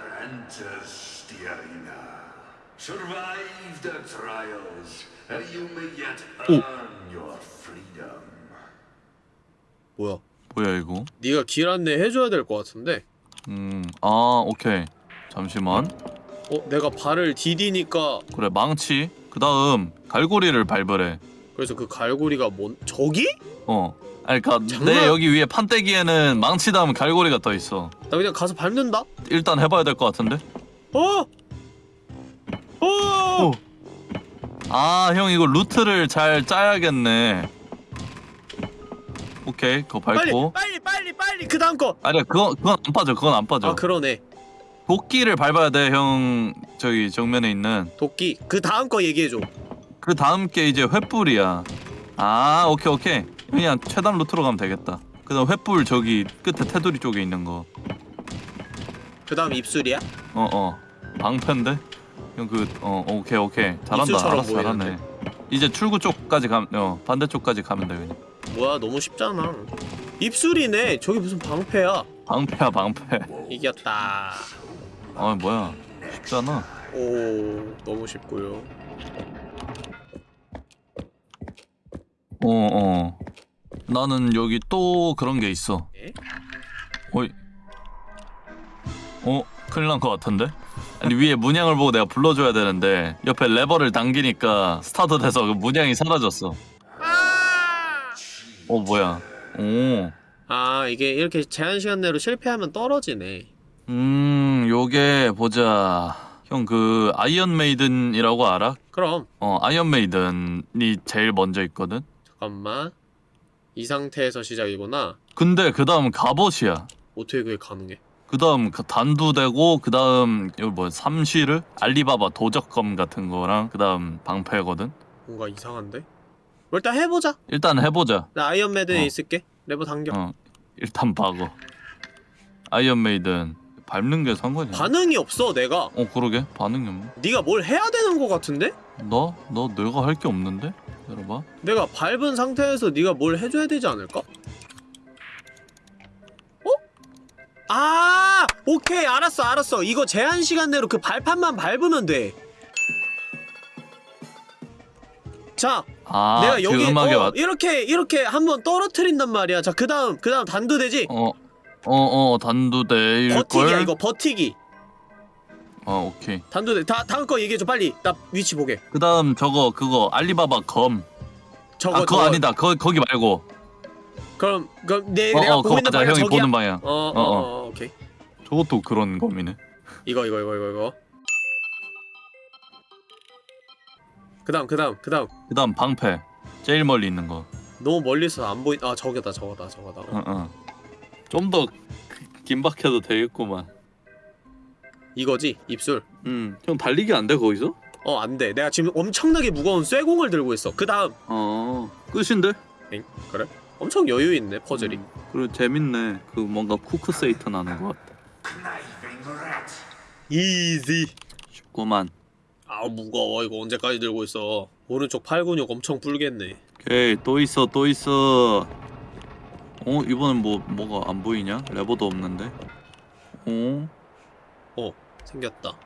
freedom. 뭐야? 뭐야 이거? 네가 길 안내 해줘야 될 것 같은데. 음아 오케이. 잠시만. 어? 내가 발을 디디니까. 그래 망치. 그 다음 갈고리를 밟으래 그래서 그 갈고리가 뭔 저기? 어 아니 그니까 장난- 내 여기 위에 판때기에는 망치 다음 갈고리가 떠 있어. 나 그냥 가서 밟는다? 일단 해봐야 될 것 같은데? 어! 어! 아 형 이거 루트를 잘 짜야겠네. 오케이 그거 빨리 밟고 빨리 빨리 빨리 그 다음 거! 아니야 그건 그건 안 빠져 그건 안 빠져. 아 그러네. 도끼를 밟아야 돼형 저기 정면에 있는. 도끼. 그 다음 거 얘기해줘. 그 다음 게 이제 횃불이야. 아 오케이 오케이 그냥 최단 루트로 가면 되겠다. 그 다음 횃불 저기 끝에 테두리 쪽에 있는 거. 그 다음 입술이야? 어어. 방패인데? 형 그 어 오케이 오케이. 잘한다. 알았어 잘하네 보이는데. 이제 출구 쪽까지 가면 어 반대쪽까지 가면 돼 그냥. 뭐야 너무 쉽잖아. 입술이네. 저기 무슨 방패야? 방패야 방패. 이겼다. 아 뭐야. 쉽잖아. 오 너무 쉽고요. 어어 나는 여기 또 그런 게 있어 에? 어이 어? 큰일 난 것 같은데? 아니 위에 문양을 보고 내가 불러줘야 되는데 옆에 레버를 당기니까 스타트 돼서 그 문양이 사라졌어 어 뭐야 오 아 이게 이렇게 제한 시간 내로 실패하면 떨어지네 음, 요게 보자. 형 그 iron maiden이라고 알아? 그럼 어, iron maiden이 제일 먼저 있거든. 잠깐만 이 상태에서 시작이구나 근데 그 다음 갑옷이야. 어떻게 그게 가능해 그 다음 그 단두대고 그 다음 이거 뭐 샴시르 알리바바 도적검 같은 거랑 그 다음 방패거든. 뭔가 이상한데? 뭐 일단 해보자 일단 해보자. 나 아이언매드에 어. 있을게 레버 당겨 어, 일단 밟어. Iron maiden 밟는 게 상관이야. 반응이 없어 내가 어 그러게 반응이 없네. 네가 뭘 해야 되는 거 같은데? 너? 너 내가 할 게 없는데? 들어봐. 내가 밟은 상태에서 네가 뭘 해줘야 되지 않을까? 어? 아 오케이 알았어 알았어 이거 제한 시간 내로 그 발판만 밟으면 돼. 자, 아, 내가 그 여기 음악에 어, 맞. 이렇게 이렇게 한번 떨어뜨린단 말이야. 자, 그 다음 그 다음 단두대지. 어, 어, 어, 단두대일 버티기야 걸. 이거 버티기. 어, 오케이. 단두대 다 다음 거 얘기해 줘 빨리. 나 위치 보게. 그 다음 저거 그거 알리바바 검. 저거 아, 그거 저거. 아니다. 거 거기 말고. 그럼 그럼 내 어, 내가 어, 보고 그거 있는 맞아. 방향 형이 저기야. 보는 방향. 어, 어, 어, 어. 어, 오케이. 저것도 그런 검이네. 이거 이거 이거 이거 이거. 그다음 그다음 그다음 그 다음 방패. 제일 멀리 있는 거. 너무 멀리서 안 보인. 아 저거다 저거다 저거다. 어. 어, 어. 좀더 긴박해도 되겠구만. 이거지 입술. 음, 형 달리기 안 돼 거기서? 어 안돼. 내가 지금 엄청나게 무거운 쇠공을 들고 있어. 그 다음. 어, 끝인데? 엥? 그래? 엄청 여유 있네 퍼즐이. 음, 그리고 재밌네. 그 뭔가 쿠크 세이터 나는 것 같아. 이지. 쉽구만. 아 무거워 이거 언제까지 들고 있어. 오른쪽 팔 근육 엄청 불겠네. 오케이 또 있어 또 있어. 어 이번엔 뭐 뭐가 안 보이냐? 레버도 없는데. 어? 생겼다.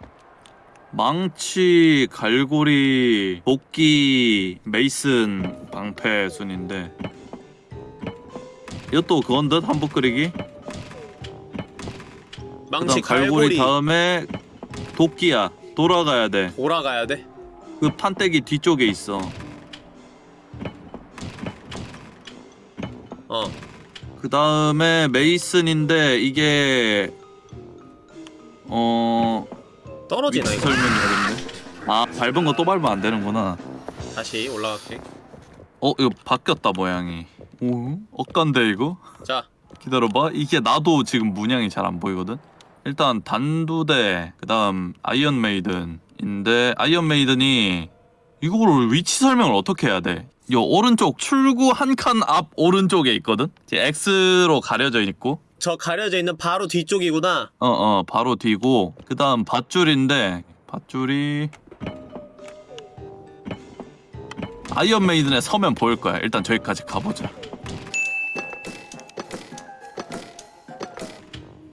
망치, 갈고리, 도끼, 메이슨, 방패 순인데 이것도 그건 듯 한복 그리기? 망치 갈고리 갈고리 다음에 도끼야 돌아가야 돌아가야 돼. 돼그 판때기 뒤쪽에 있어 어. 그 다음에 메이슨인데 이게 어 떨어지나 이거. 설명이 어렵네 아 밟은 거 또 밟으면 안 되는구나 다시 올라갈게. 어 이거 바뀌었다 모양이 오 엇간데 이거? 자, 기다려봐 이게 나도 지금 문양이 잘 안 보이거든 일단 단두대 그 다음 iron maiden인데 iron maiden이 이거를 위치 설명을 어떻게 해야 돼? 요 오른쪽 출구 한 칸 앞 오른쪽에 있거든? 이제 X로 가려져 있고 저 가려져 있는 바로 뒤쪽이구나. 어 어 바로 뒤고 그 다음 밧줄인데 밧줄이 iron maiden에 서면 보일 거야 일단 저기까지 가보자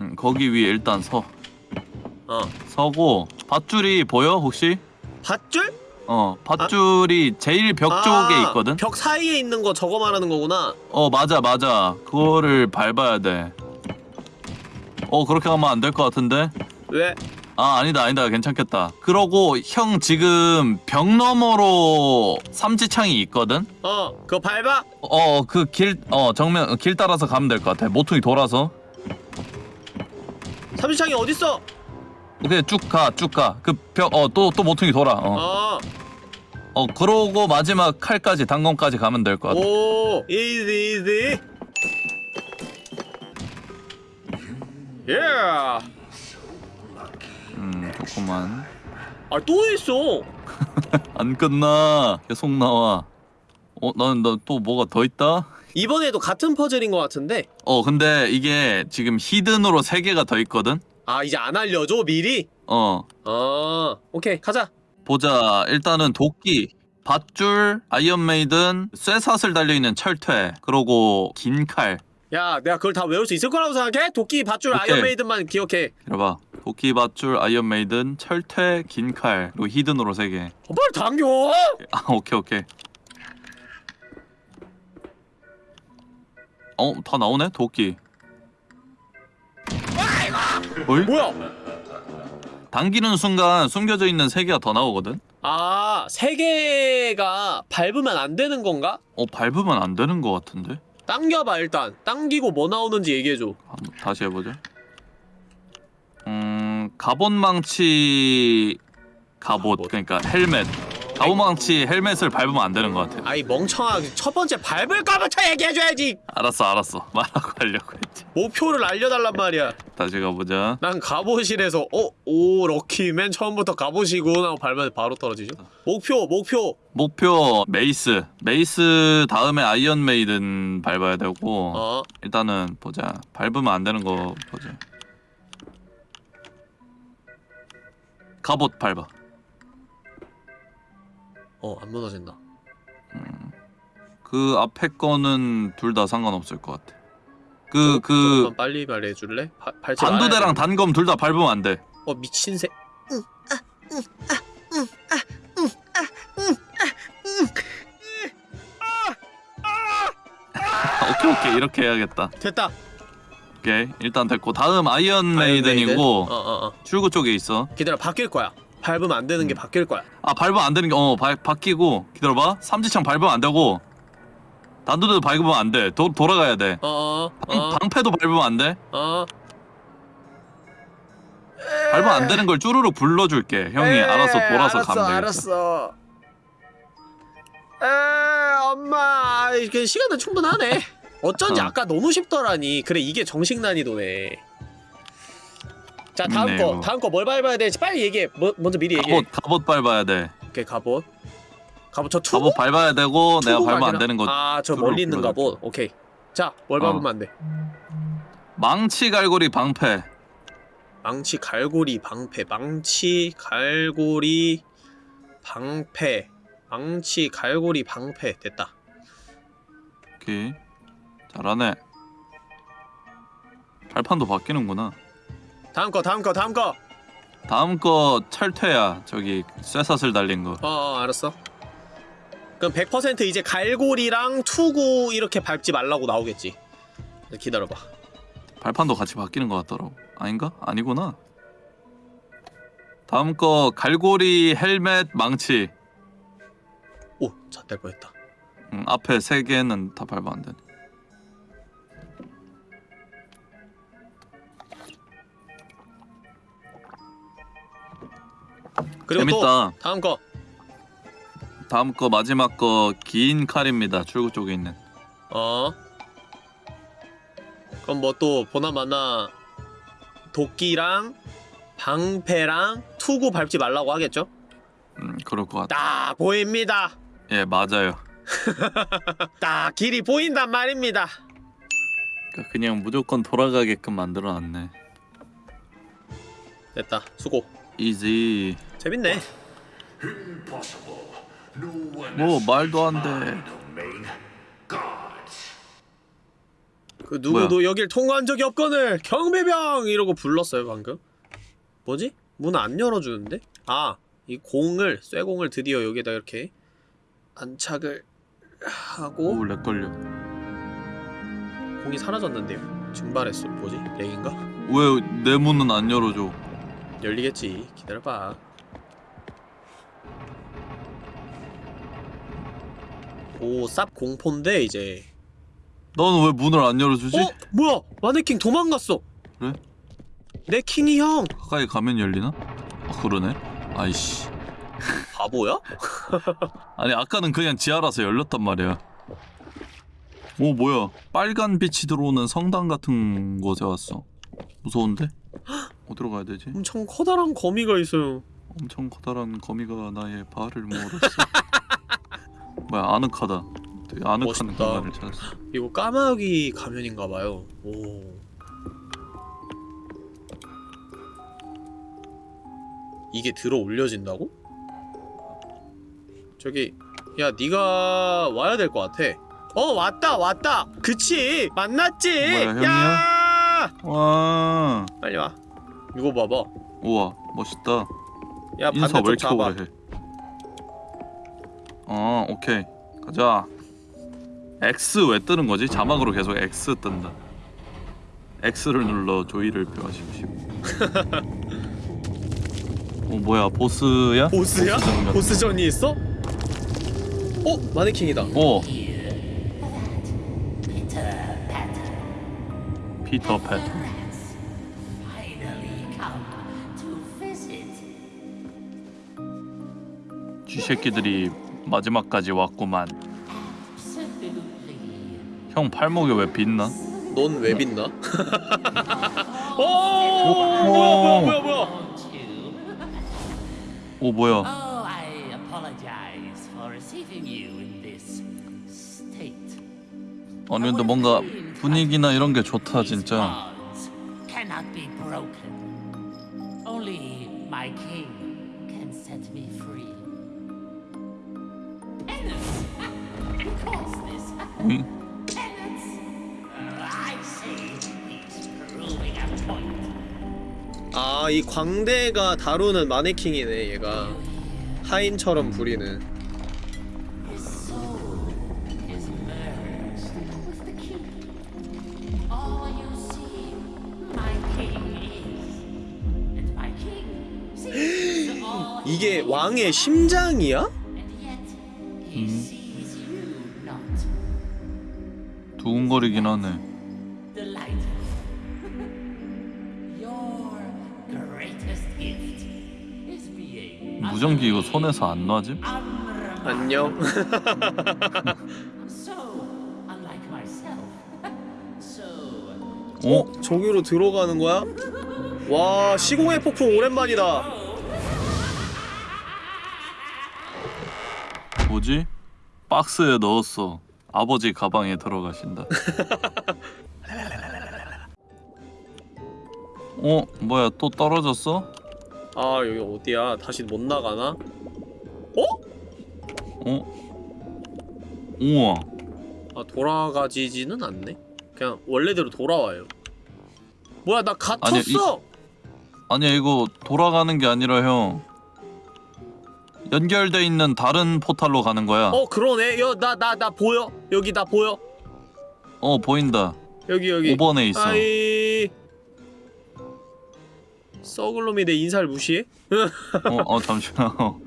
음, 거기 위에 일단 서 어. 서고 밧줄이 보여 혹시? 밧줄? 어 밧줄이 제일 벽 아, 쪽에 있거든. 벽 사이에 있는 거 저거 말하는 거구나. 어 맞아 맞아 그거를 밟아야 돼. 어 그렇게 하면 안 될 것 같은데? 왜? 아 아니다 아니다 괜찮겠다. 그러고 형 지금 벽 너머로 삼지창이 있거든. 어, 그거 밟아? 어 그 길 어 정면 길 따라서 가면 될 것 같아. 모퉁이 돌아서. 삼지창이 어딨어? 그냥 쭉 가, 쭉 가. 그 벽, 어, 또, 또 모퉁이 돌아. 어. 어, 어, 그러고 마지막 칼까지, 단검까지 가면 될 것 같아. 오, easy, easy. 예. 음, 좋구만. 아, 또 있어. (laughs) 안 끝나. 계속 나와. 어, 나는, 나 또 뭐가 더 있다? 이번에도 같은 퍼즐인 것 같은데. 어, 근데 이게 지금 hidden으로 세 개가 더 있거든? 아, 이제 안 알려줘, 미리? 어, 어, 오케이, 가자. 보자. 일단은 도끼, 밧줄, iron maiden, 쇠사슬 달려있는 철퇴, 그러고 긴 칼. 야, 내가 그걸 다 외울 수 있을 거라고 생각해? 도끼, 밧줄, 오케이. Iron maiden만 기억해. 이래봐. 도끼, 밧줄, iron maiden, 철퇴, 긴 칼, 그리고 hidden으로 세 개. 어, 빨리 당겨! 아 오케이 오케이 어 다 나오네 도끼 어이? 뭐야? 당기는 순간 숨겨져 있는 세 개가 더 나오거든 아, 세 개가 밟으면 안 되는 건가? 어 밟으면 안 되는 것 같은데 당겨봐, 일단. 당기고 뭐 나오는지 얘기해줘. 다시 해보자 음 갑옷망치 갑옷 갑옷. 그러니까 헬멧 갑옷망치 헬멧을 밟으면 안 되는 것 같아 아이, 멍청하게 첫 번째 밟을 거부터 얘기해줘야지! 알았어 알았어. 말하고 하려고 했지. 목표를 알려달란 말이야. 다시 가보자. 난 갑옷이라서 어? 오 lucky 맨 처음부터 갑옷이군 하고 밟으면 바로 떨어지죠. 목표 목표. 목표 mace. Mace 다음에 iron maiden 밟아야 되고 어. 일단은 보자. 밟으면 안 되는 거 보자. 갑옷 밟아 어, 안 무너진다. 그 앞에 거는 둘 다 상관없을 것 같아. 그그 조금만 빨리 말해줄래? 바, 단두대랑 돼. 단검 둘 다 밟으면 안 돼. 어 미친 새. 아, 오케이 오케이. 이렇게 해야겠다. 됐다. 오케이. 일단 됐고 다음 iron maiden? Maiden이고 어어 어. 출구 쪽에 있어. 기다려 바뀔 거야 밟으면 안 되는 게 음. 바뀔 거야. 아 밟으면 안 되는 게어 바뀌고. 기다려봐. 삼지창 밟으면 안 되고. 단도대도 밟으면 안돼. 돌아가야 돼. 어어 방, 어, 방패도 밟으면 안 돼? 어. 밟으면 안 되는 걸 쭈루룩 불러줄게. 형이 알아서 돌아서 알았어, 가면 되겠다 알았어. 에 엄마. 그 시간은 충분하네. (laughs) 어쩐지 어. 아까 너무 쉽더라니. 그래 이게 정식 난이도네 자 다음 재밌네, 거. 다음 거 뭘 밟아야 될지 빨리 얘기해 뭐, 먼저 미리 얘기해 갑옷 갑옷 밟아야 돼 오케이 갑옷 갑옷 저 투구? 갑옷 밟아야 되고 내가 밟으면 안? 되는 거 아, 저 투구로 멀리 있는. 갑옷. 오케이. 자, 뭘 어. 밟으면 안 돼? 망치 갈고리 방패 망치, 갈고리, 방패. 망치, 갈고리, 방패. 망치, 갈고리, 방패. 됐다. 오케이 잘하네 발판도 바뀌는구나 다음 거, 다음 거, 다음 거. 다음 거 철퇴야 저기 쇠사슬 달린 거 어, 어 알았어. 그럼 100% 이제 갈고리랑 투구 이렇게 밟지 말라고 나오겠지. 기다려봐. 발판도 같이 바뀌는 것 같더라고 아닌가? 아니구나 다음 거 갈고리 헬멧 망치 오, 잣될 뻔했다. 음, 앞에 세 개는 다 밟으면 안 그리고 재밌다. 또 다음 거. 다음 거 마지막 거 긴 칼입니다. 출구 쪽에 있는. 어. 그럼 뭐 또 보나마나 도끼랑 방패랑 투구 밟지 말라고 하겠죠? 음, 그럴 것 같아. 딱 보입니다. 예, 맞아요. (laughs) 딱 길이 보인단 말입니다. 그러니까 그냥 무조건 돌아가게끔 만들어놨네. 됐다. 수고. Easy. 재밌네. 뭐 말도 안 돼. 그 누구도 여길 통과한 적이 없거늘 경비병 이러고 불렀어요 방금. 뭐지? 문 안 열어주는데? 아, 이 공을 쇠공을 드디어 여기에다 이렇게 안착을 하고 오 lag 걸려 공이 사라졌는데요. 증발했어. 뭐지? 렉인가? 왜 내 문은 안 열어줘 열리겠지. 기다려봐. 오, 쌉 공포인데 이제. 너는 왜 문을 안 열어주지? 어? 뭐야? 마네킹 도망갔어. 그래? 내 킹이 형. 가까이 가면 열리나? 아 그러네 아이씨 바보야? (laughs) 아니 아까는 그냥 지하라서 열렸단 말이야 오 뭐야 빨간 빛이 들어오는 성당 같은 곳에 왔어 무서운데? 어디로 가야 되지? 엄청 커다란 거미가 있어요. 엄청 커다란 거미가 나의 발을 물었어 (laughs) 뭐야 아늑하다 되게 아늑한 멋있다. 공간을 찾았어 이거 까마귀 가면인가봐요. 오. 이게 들어 올려진다고? 저기 야 네가 와야 될 것 같아. 어 왔다 왔다. 그치 만났지. 뭐야? 야 와 빨리 와. 이거 봐봐. 우와 멋있다 야 인사 반대쪽 잡아. 오래 해? 어 오케이 가자 X 왜 뜨는 거지? 자막으로 계속 X 뜬다 X를 눌러 조이를 표하십시오 (laughs) 어 뭐야 보스야? 보스야? 보스전 같은- 보스전이 있어? 어 마네킹이다. 오 Patter 피터 visit. 쥐새끼들이 마지막까지 왔구만. 형 팔목에 왜 빛나? 넌 왜 빛나? 오 뭐야 뭐야 뭐야? 오 뭐야 Oh, I apologize for receiving you in this state. 아니 근데 뭔가 분위기나 이런 게 좋다 진짜 Bonds cannot be broken. Only my king point. 아이 광대가 다루는 마네킹이네 얘가 하인처럼 부리는 이게. 왕의 심장이야? And 하네 gift is being 무전기 이거 손에서 안 unremarkable. 안녕 So unlike myself. so 어? 저기로 들어가는 거야? 와 시공의 폭풍 오랜만이다 뭐지? 박스에 넣었어. 아버지 가방에 들어가신다. (laughs) 어? 뭐야 또 떨어졌어? 아 여기 어디야 다시 못 나가나? 어? 우와 아 돌아가지지는 않네 그냥 원래대로 돌아와요 뭐야 나 아니야, 갇혔어 아니야 이거 돌아가는 게 아니라 형 연결돼 있는 다른 포탈로 가는 거야. 어 그러네. 여나나 나 보여. 여기 나 보여. 어 보인다. 여기 여기. 5번에 있어. 아이. 썩을 놈이 내 인사를 무시해? (laughs) 어, 어 잠시만. 어,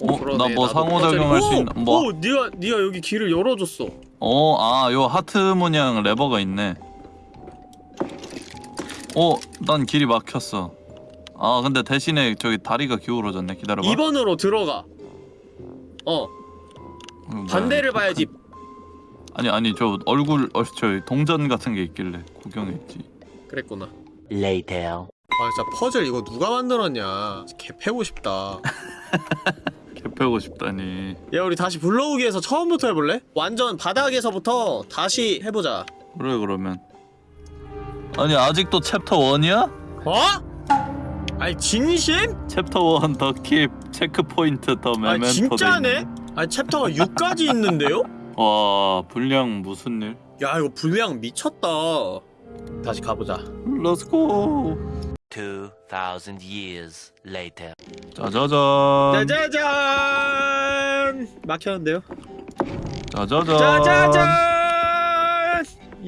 어, 나뭐 상호작용할 수 있나- 뭐- 오, 네가 네가 여기 길을 열어줬어. 어, 아, 요 하트 문양 레버가 있네. 어, 난 길이 막혔어. 아, 근데 대신에 저기 다리가 기울어졌네. 기다려봐. 2번으로 들어가. 어, 어, 뭐야, 반대를 이거 봐야지. 아니, 아니, 저 얼굴, 어, 저 동전 같은 게 있길래 구경했지. 그랬구나. later. 아, 진짜 퍼즐 이거 누가 만들었냐? 개 패고 싶다. (laughs) 개 패고 싶다니. 야, 우리 다시 불러오기 에서 처음부터 해볼래? 완전 바닥에서부터 다시 해보자. 그래, 그러면. 아니, 아직도 챕터 1이야? 어? 아니 진심? 챕터 1 The Keep, checkpoint the 아 memento. 진짜네? 아니 챕터가 6까지 있는데요? (laughs) 와, 분량 무슨 일? 야 이거 분량 미쳤다. 다시 가보자 let's go 2,000 years later. 짜자잔 짜자잔 막혔는데요 짜자잔 짜자잔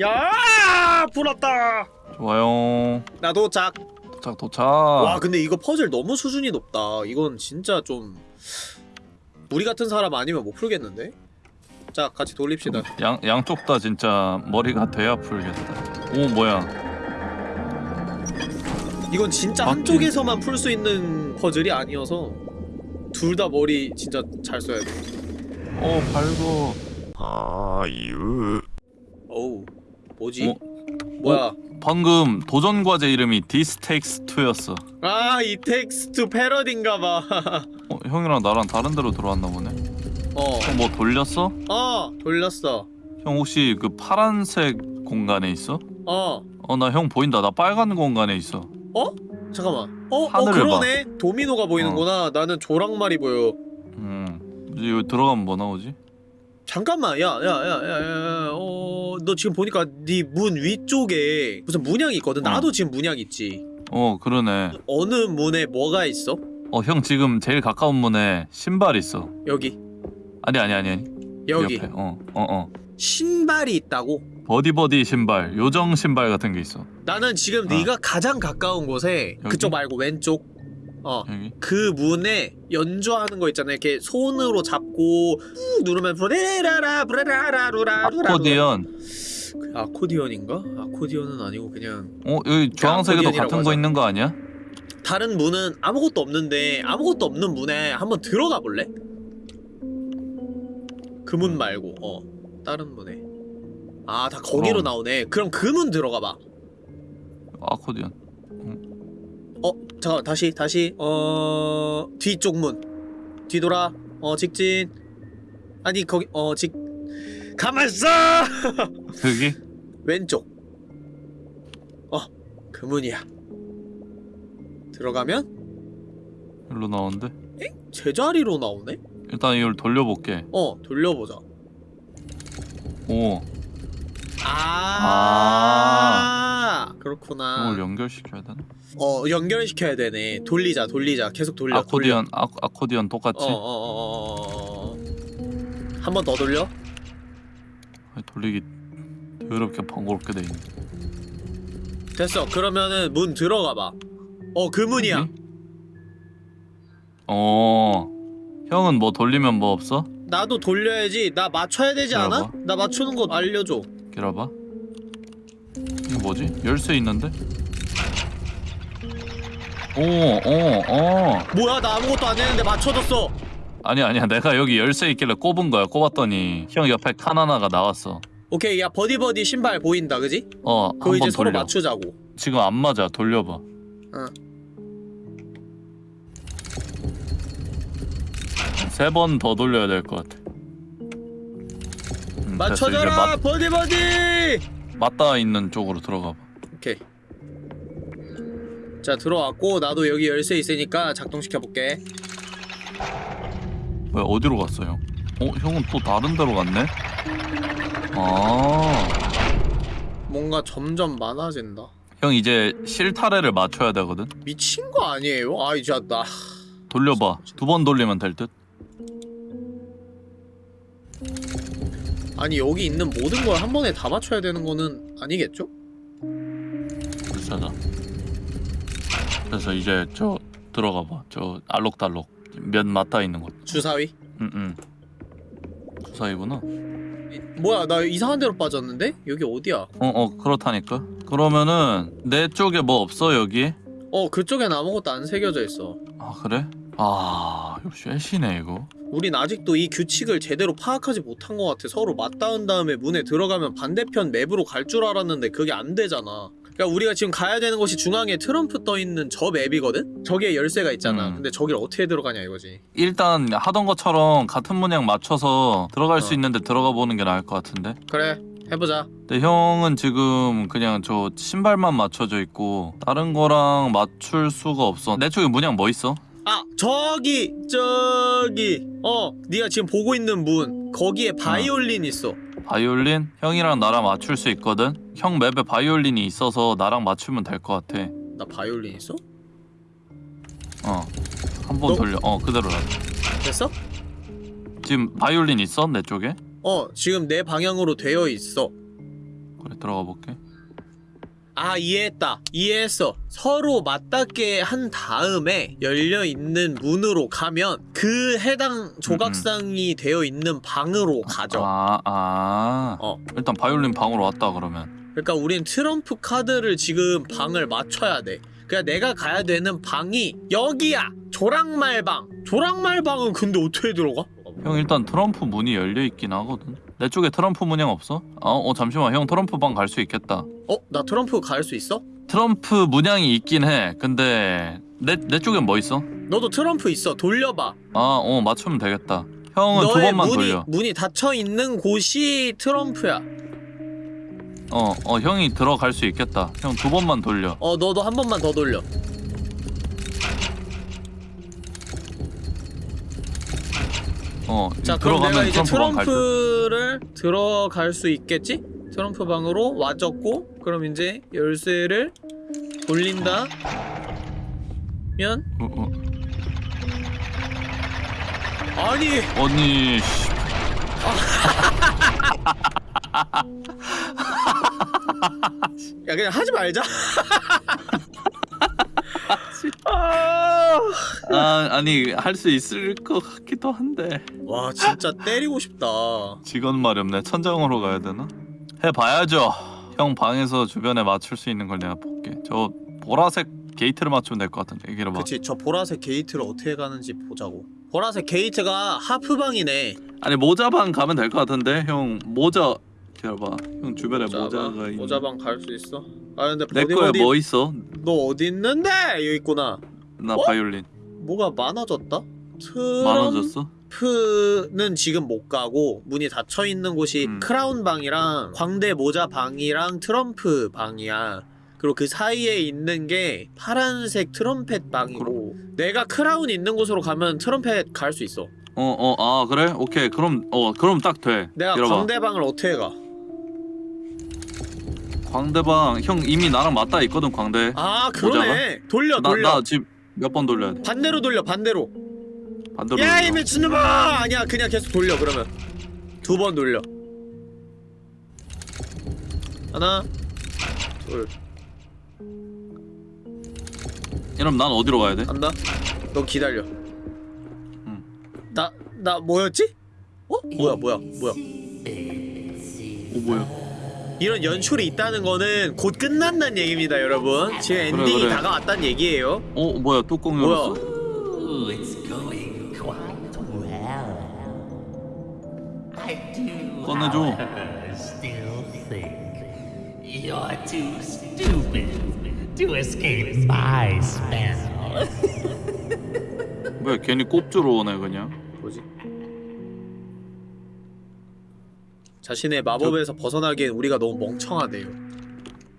야 불었다 좋아요 나도 짝 도착 도착. 와 근데 이거 퍼즐 너무 수준이 높다. 이건 진짜 좀 우리 같은 사람 아니면 못 풀겠는데? 자 같이 돌립시다. 양, 양쪽 다 진짜 머리가 돼야 풀겠다. 오 뭐야. 이건 진짜 아, 한쪽에서만 풀 수 있는 퍼즐이 아니어서 둘 다 머리 진짜 잘 써야 돼. 오 발고 어우 뭐지? 어? 뭐야 방금 도전 과제 이름이 This Takes 2였어. 아 It Takes Two 패러디인가 봐. 어, 형이랑 나랑 다른 데로 들어왔나 보네. 어, 형 뭐 돌렸어? 어 돌렸어. 형 혹시 그 파란색 공간에 있어? 어. 어 나 형 보인다. 나 빨간 공간에 있어. 어? 잠깐만. 어? 어 그러네. 도미노가 보이는구나. 나는 조랑말이 보여. 음. 이제 여기 들어가면 뭐 나오지? 잠깐만 야야야야야 어 너 지금 보니까 네 문 위쪽에 무슨 문양이 있거든 어. 나도 지금 문양 있지 어 그러네 어느 문에 뭐가 있어? 어 형 지금 제일 가까운 문에 신발 있어 여기 아니 아니 아니 아니 여기 어어어 어, 어. 신발이 있다고? 버디버디 신발 요정 신발 같은 게 있어 나는 지금 아. 네가 가장 가까운 곳에 여기? 그쪽 말고 왼쪽 어 여기 그 문에 연주하는 거 있잖아요. 이렇게 손으로 잡고 꾹 누르면 브레라라 브레라라 루라 루라 아코디언 그 아코디언인가? 아코디언은 아니고 그냥 어 여기 주황색에도 같은 거 하잖아. 있는 거 아니야? 다른 문은 아무것도 없는데 아무것도 없는 문에 한번 들어가 볼래? 그 문 말고 어 다른 문에 아 다 거기로 그럼. 나오네. 그럼 그 문 들어가 봐. 아코디언 어 잠깐 다시 다시 어 뒤쪽 문. 뒤돌아. 어 직진. 아니 거기 어 직 가만 있어! (laughs) 여기? 왼쪽. 어 그 문이야. 들어가면? 일로 나오는데? 제자리로 나오네? 일단 이걸 돌려볼게. 어 돌려보자. 오 아, 그렇구나. 이걸 연결시켜야 되나? 어 연결시켜야 되네. 돌리자 돌리자. 계속 돌려 아코디언 아, 아코디언 똑같이? 어어 어 어 어. 한 번 더 돌려? 돌리기 더럽게 번거롭게 돼 있네. 됐어. 그러면은 문 들어가 봐. 어 그 문이야. 여기? 어. 형은 뭐 돌리면 뭐 없어? 나도 돌려야지. 나 맞춰야 되지 않아? 나 맞추는 거 알려줘 기다려봐. 이거 뭐지? 열쇠 있는데? 오오어. 뭐야 나 아무것도 안 했는데 맞춰줬어. 아니 아니야. 내가 여기 열쇠 있길래 꼽은 거야 꼽았더니. 형 옆에 칸 하나가 나왔어. 오케이 야 버디버디 신발 보인다 그지? 어 그거 이제 한번 서로 돌려. 맞추자고. 지금 안 맞아. 돌려봐. 응. 세번 더 돌려야 될 것 같아 맞춰줘라 맞, 버디 버디 맞닿아 있는 쪽으로 들어가 봐 오케이 자 들어왔고 나도 여기 열쇠 있으니까 작동시켜 볼게 왜 어디로 갔어 형? 어 형은 또 다른 데로 갔네? 아형 뭔가 점점 많아진다 이제 실타래를 맞춰야 되거든? 미친 거 아니에요? 아 이제 나 돌려봐 두 번 돌리면 될 듯? 아니 여기 있는 모든 걸 한 번에 다 맞춰야 되는 거는 아니겠죠? 불사자 그래서 이제 저 들어가 봐저 알록달록 면 맞닿아 있는 곳 주사위 응응 주사위구나 뭐야 나 이상한 데로 빠졌는데? 여기 어디야? 어어 그렇다니까 그러면은 내 쪽에 뭐 없어 여기? 어 그쪽엔 아무것도 안 새겨져 있어 아 그래? 아 역시 애쉬네 이거 우린 아직도 이 규칙을 제대로 파악하지 못한 것 같아 서로 맞닿은 다음에 문에 들어가면 반대편 맵으로 갈 줄 알았는데 그게 안 되잖아 그러니까 우리가 지금 가야 되는 곳이 중앙에 트럼프 떠있는 저 맵이거든? 저기에 열쇠가 있잖아 음. 근데 저길 어떻게 들어가냐 이거지 일단 하던 것처럼 같은 문양 맞춰서 들어갈 어. 수 있는데 들어가 보는 게 나을 것 같은데 그래 해보자 근데 형은 지금 그냥 저 신발만 맞춰져 있고 다른 거랑 맞출 수가 없어 내 쪽에 문양 뭐 있어? 아 저기 저기 어 네가 지금 보고 있는 문 거기에 바이올린 있어 바이올린? 형이랑 나랑 맞출 수 있거든? 형 맵에 바이올린이 있어서 나랑 맞추면 될 것 같아 나 바이올린 있어? 어 한 번 너- 돌려 어 그대로 놔 됐어? 지금 바이올린 있어? 내 쪽에? 어 지금 내 방향으로 되어 있어 그래 들어가 볼게 아 이해했다 이해했어 서로 맞닿게 한 다음에 열려있는 문으로 가면 그 해당 조각상이 되어 있는 방으로 가죠 아, 아. 어. 일단 바이올린 방으로 왔다 그러면. 그러니까 우린 트럼프 카드를 지금 방을 맞춰야 돼 그러니까 내가 가야 되는 방이 여기야 조랑말방 조랑말방은 근데 어떻게 들어가? 형 일단 트럼프 문이 열려 있긴 하거든. 내 쪽에 트럼프 문양 없어? 어, 어 잠시만 형 트럼프 방 갈 수 있겠다. 어? 나 트럼프 갈 수 있어? 트럼프 문양이 있긴 해. 근데 내 내 쪽엔 뭐 있어? 너도 트럼프 있어 돌려봐 아, 어 맞추면 되겠다. 형은 두 번만 문이, 돌려. 문이 닫혀있는 곳이 트럼프야 어, 어 형이 들어갈 수 있겠다. 형 두 번만 돌려. 어 너도 한 번만 더 돌려 어, 자 그럼 내가 이제 트럼프. 트럼프를 들어갈 수 있겠지? 트럼프 방으로 와졌고 그럼 이제 열쇠를 돌린다 면 어, 어. 아니 언니 씨. (laughs) 야 그냥 하지 말자 (laughs) 아... 아, 아니 할 수 있을 것 같기도 한데. 와 진짜 때리고 싶다 직원 마렵네. 천장으로 가야 되나? 해봐야죠. 형 방에서 주변에 맞출 수 있는 걸 내가 볼게. 저 보라색 게이트를 맞추면 될 것 같은데. 기다려봐. 그치 저 보라색 게이트를 어떻게 가는지 보자고 보라색 게이트가 하프방이네 아니 모자방 가면 될 것 같은데. 형 모자 기다려봐. 형 주변에 모자가 있는. 모자방 갈 수 있어? 아 근데 내 거에 어디 뭐 있어? 너 어디 있는데? 여기 있구나 나 어? 바이올린. 뭐가 많아졌다? 많아졌어? 트럼프는 지금 못 가고 문이 닫혀 있는 곳이 음. 크라운 방이랑 광대 모자 방이랑 트럼프 방이야. 그리고 그 사이에 있는 게 파란색 트럼펫 방이고 내가 크라운 있는 곳으로 가면 트럼펫 갈 수 있어. 어, 어, 아 그래? 오케이. 그럼 어, 그럼 딱 돼. 내가 기다려봐. 광대 방을 어떻게 가? 광대방 형 이미 나랑 맞닿아 있거든 광대. 아 그러네. 돌려 나 돌려. 나 지금 몇 번 돌려야 돼? 반대로 돌려 반대로. 반대로. 야이 돌려. 미친놈아! 아니야 그냥 계속 돌려 그러면 두 번 돌려. 하나 둘 그럼 난 어디로 가야 돼? 간다. 너 기다려. 나, 나 뭐였지? 어? 뭐야, 뭐야, 뭐야. 어 뭐야? 이런 연출이 있다는 거는 곧 끝난다는 얘기입니다, 여러분. 지금 그래, 엔딩이 그래. 다가왔다는 얘기예요. 어 뭐야 뚜껑 열었어? well. I do, 꺼내줘. however, still think you're too stupid to escape my spell. 뭐야 괜히 꼽주러 오네 그냥. 자신의 마법에서 벗어나기엔 우리가 너무 멍청하대요.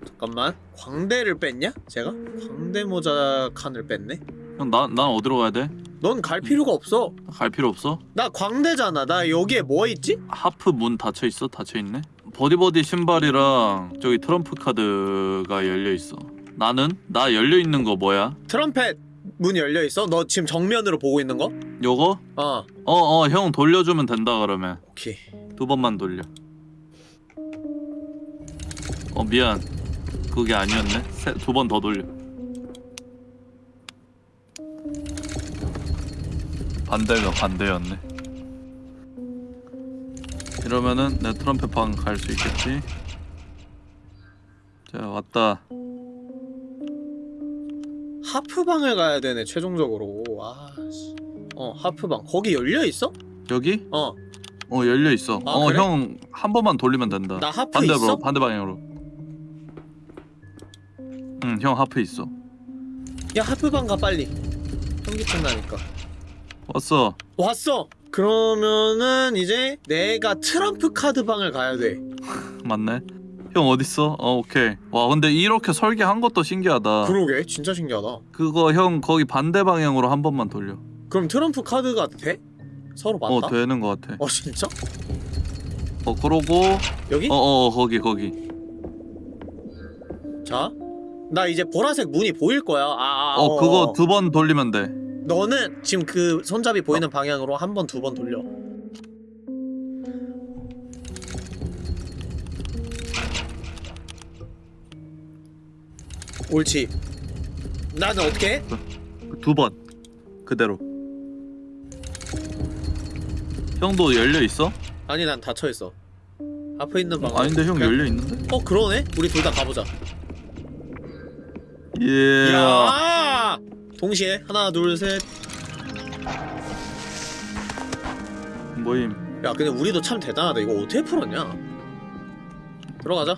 잠깐만. 광대를 뺐냐? 제가? 광대 모자 칸을 뺐네? 형난난 어디로 가야 돼? 넌 갈 필요가 없어. 갈 필요 없어? 나 광대잖아. 나 여기에 뭐 있지? 하프 문 닫혀 있어? 닫혀 있네? 버디버디 신발이랑 저기 트럼프 카드가 열려 있어. 나는 나 열려 있는 거 뭐야? 트럼펫 문 열려 있어? 너 지금 정면으로 보고 있는 거? 요거? 어. 어어 형 돌려주면 된다 그러면 오케이. 두 번만 돌려. 어 미안. 그게 아니었네. 두 번 더 돌려. 반대가 반대였네. 이러면은 내 트럼펫 방 갈 수 있겠지? 자 왔다. 하프방을 가야 되네 최종적으로. 아. 씨. 어 하프방 거기 열려 있어? 여기? 어. 어 열려 있어. 아, 어 그래? 형한 번만 돌리면 된다. 나 하프 반대로 있어? 반대 방향으로. 응 형 하프 있어. 야 하프방 가 빨리. 현기증 나니까. 왔어. 왔어. 그러면은 이제 내가 트럼프 카드 방을 가야 돼. (laughs) 맞네. 형 어딨어? 어 오케이. 와 근데 이렇게 설계한 것도 신기하다. 그러게 진짜 신기하다. 그거 형 거기 반대 방향으로 한 번만 돌려. 그럼 트럼프 카드가 돼? 서로 맞다? 어 되는 것 같아. 어 진짜? 어 그러고 여기? 어어 거기 거기 자. 나 이제 보라색 문이 보일 거야. 아, 아어 그거 두 번 돌리면 돼 너는 지금 그 손잡이 보이는 방향으로 한 번 두 번 돌려. 옳지. 나는 어떻게 해? 두번 그대로 형도 열려 있어? 아니 난 닫혀 있어. 앞에 있는 방. 아닌데 형 열려 있는데? 어 그러네. 우리 둘 다 가보자. 예. 야! 동시에 하나 둘 셋. 모임 야 근데 우리도 참 대단하다. 이거 어떻게 풀었냐? 들어가자.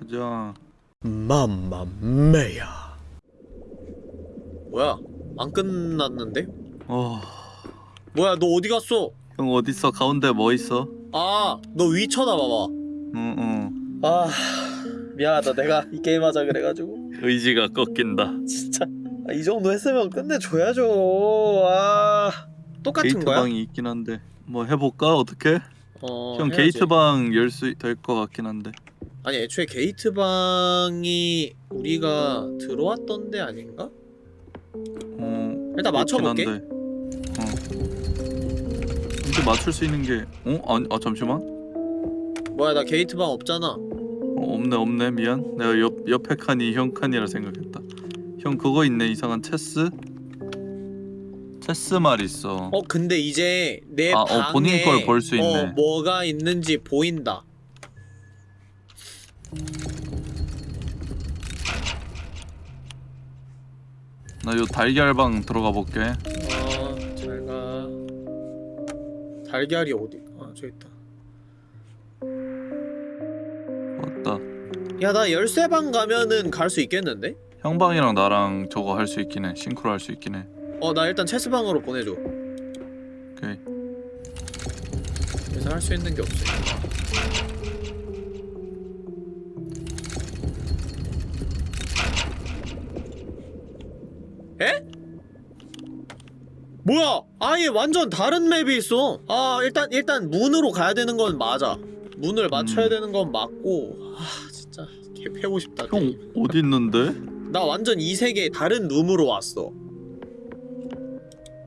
가자. 맘마메야. 뭐야? 안 끝났는데? 어. 뭐야 너 어디 갔어? 형 어디 있어? 가운데 뭐 있어? 아, 너 위 쳐다봐봐. 응 응. 아, 미안하다. 내가 이 게임 하자 그래가지고. 의지가 꺾인다. 진짜. 아, 이 정도 했으면 끝내줘야죠. 아. 똑같은 게이트 거야? 방이 있긴 한데 뭐 해볼까 어떻게? 어, 형 해야지. 게이트 방 열 수 될 것 같긴 한데. 아니, 애초에 게이트 방이 우리가 들어왔던 데 아닌가? 어. 일단 맞춰볼게. 한 데. 어. 근데 맞출 수 있는 게 어? 아니 아 잠시만. 뭐야, 나 게이트 방 없잖아. 어, 없네 없네 미안. 내가 옆 옆에 칸이 형 칸이라 생각했다. 형 그거 있네 이상한 체스. 체스 말 있어. 어, 근데 이제 내 아, 어, 방에 본인 걸 볼 수 있네. 어, 뭐가 있는지 보인다. 나 요 달걀방 들어가 볼게. 달걀이 어디? 아, 저기 있다. 왔다. 야, 나 열쇠방 가면은 갈 수 있겠는데? 형방이랑 나랑 저거 할 수 있긴 해. 싱크로 할 수 있긴 해. 어, 나 일단 체스방으로 보내줘. 오케이. 그래서 할 수 있는 게 없어. 뭐야? 아예 완전 다른 맵이 있어. 아, 일단 일단 문으로 가야 되는 건 맞아. 문을 맞춰야 음. 되는 건 맞고. 아, 진짜 개 패고 싶다. 형 게임. (laughs) 어디 있는데? 나 완전 이 세계 다른 룸으로 왔어.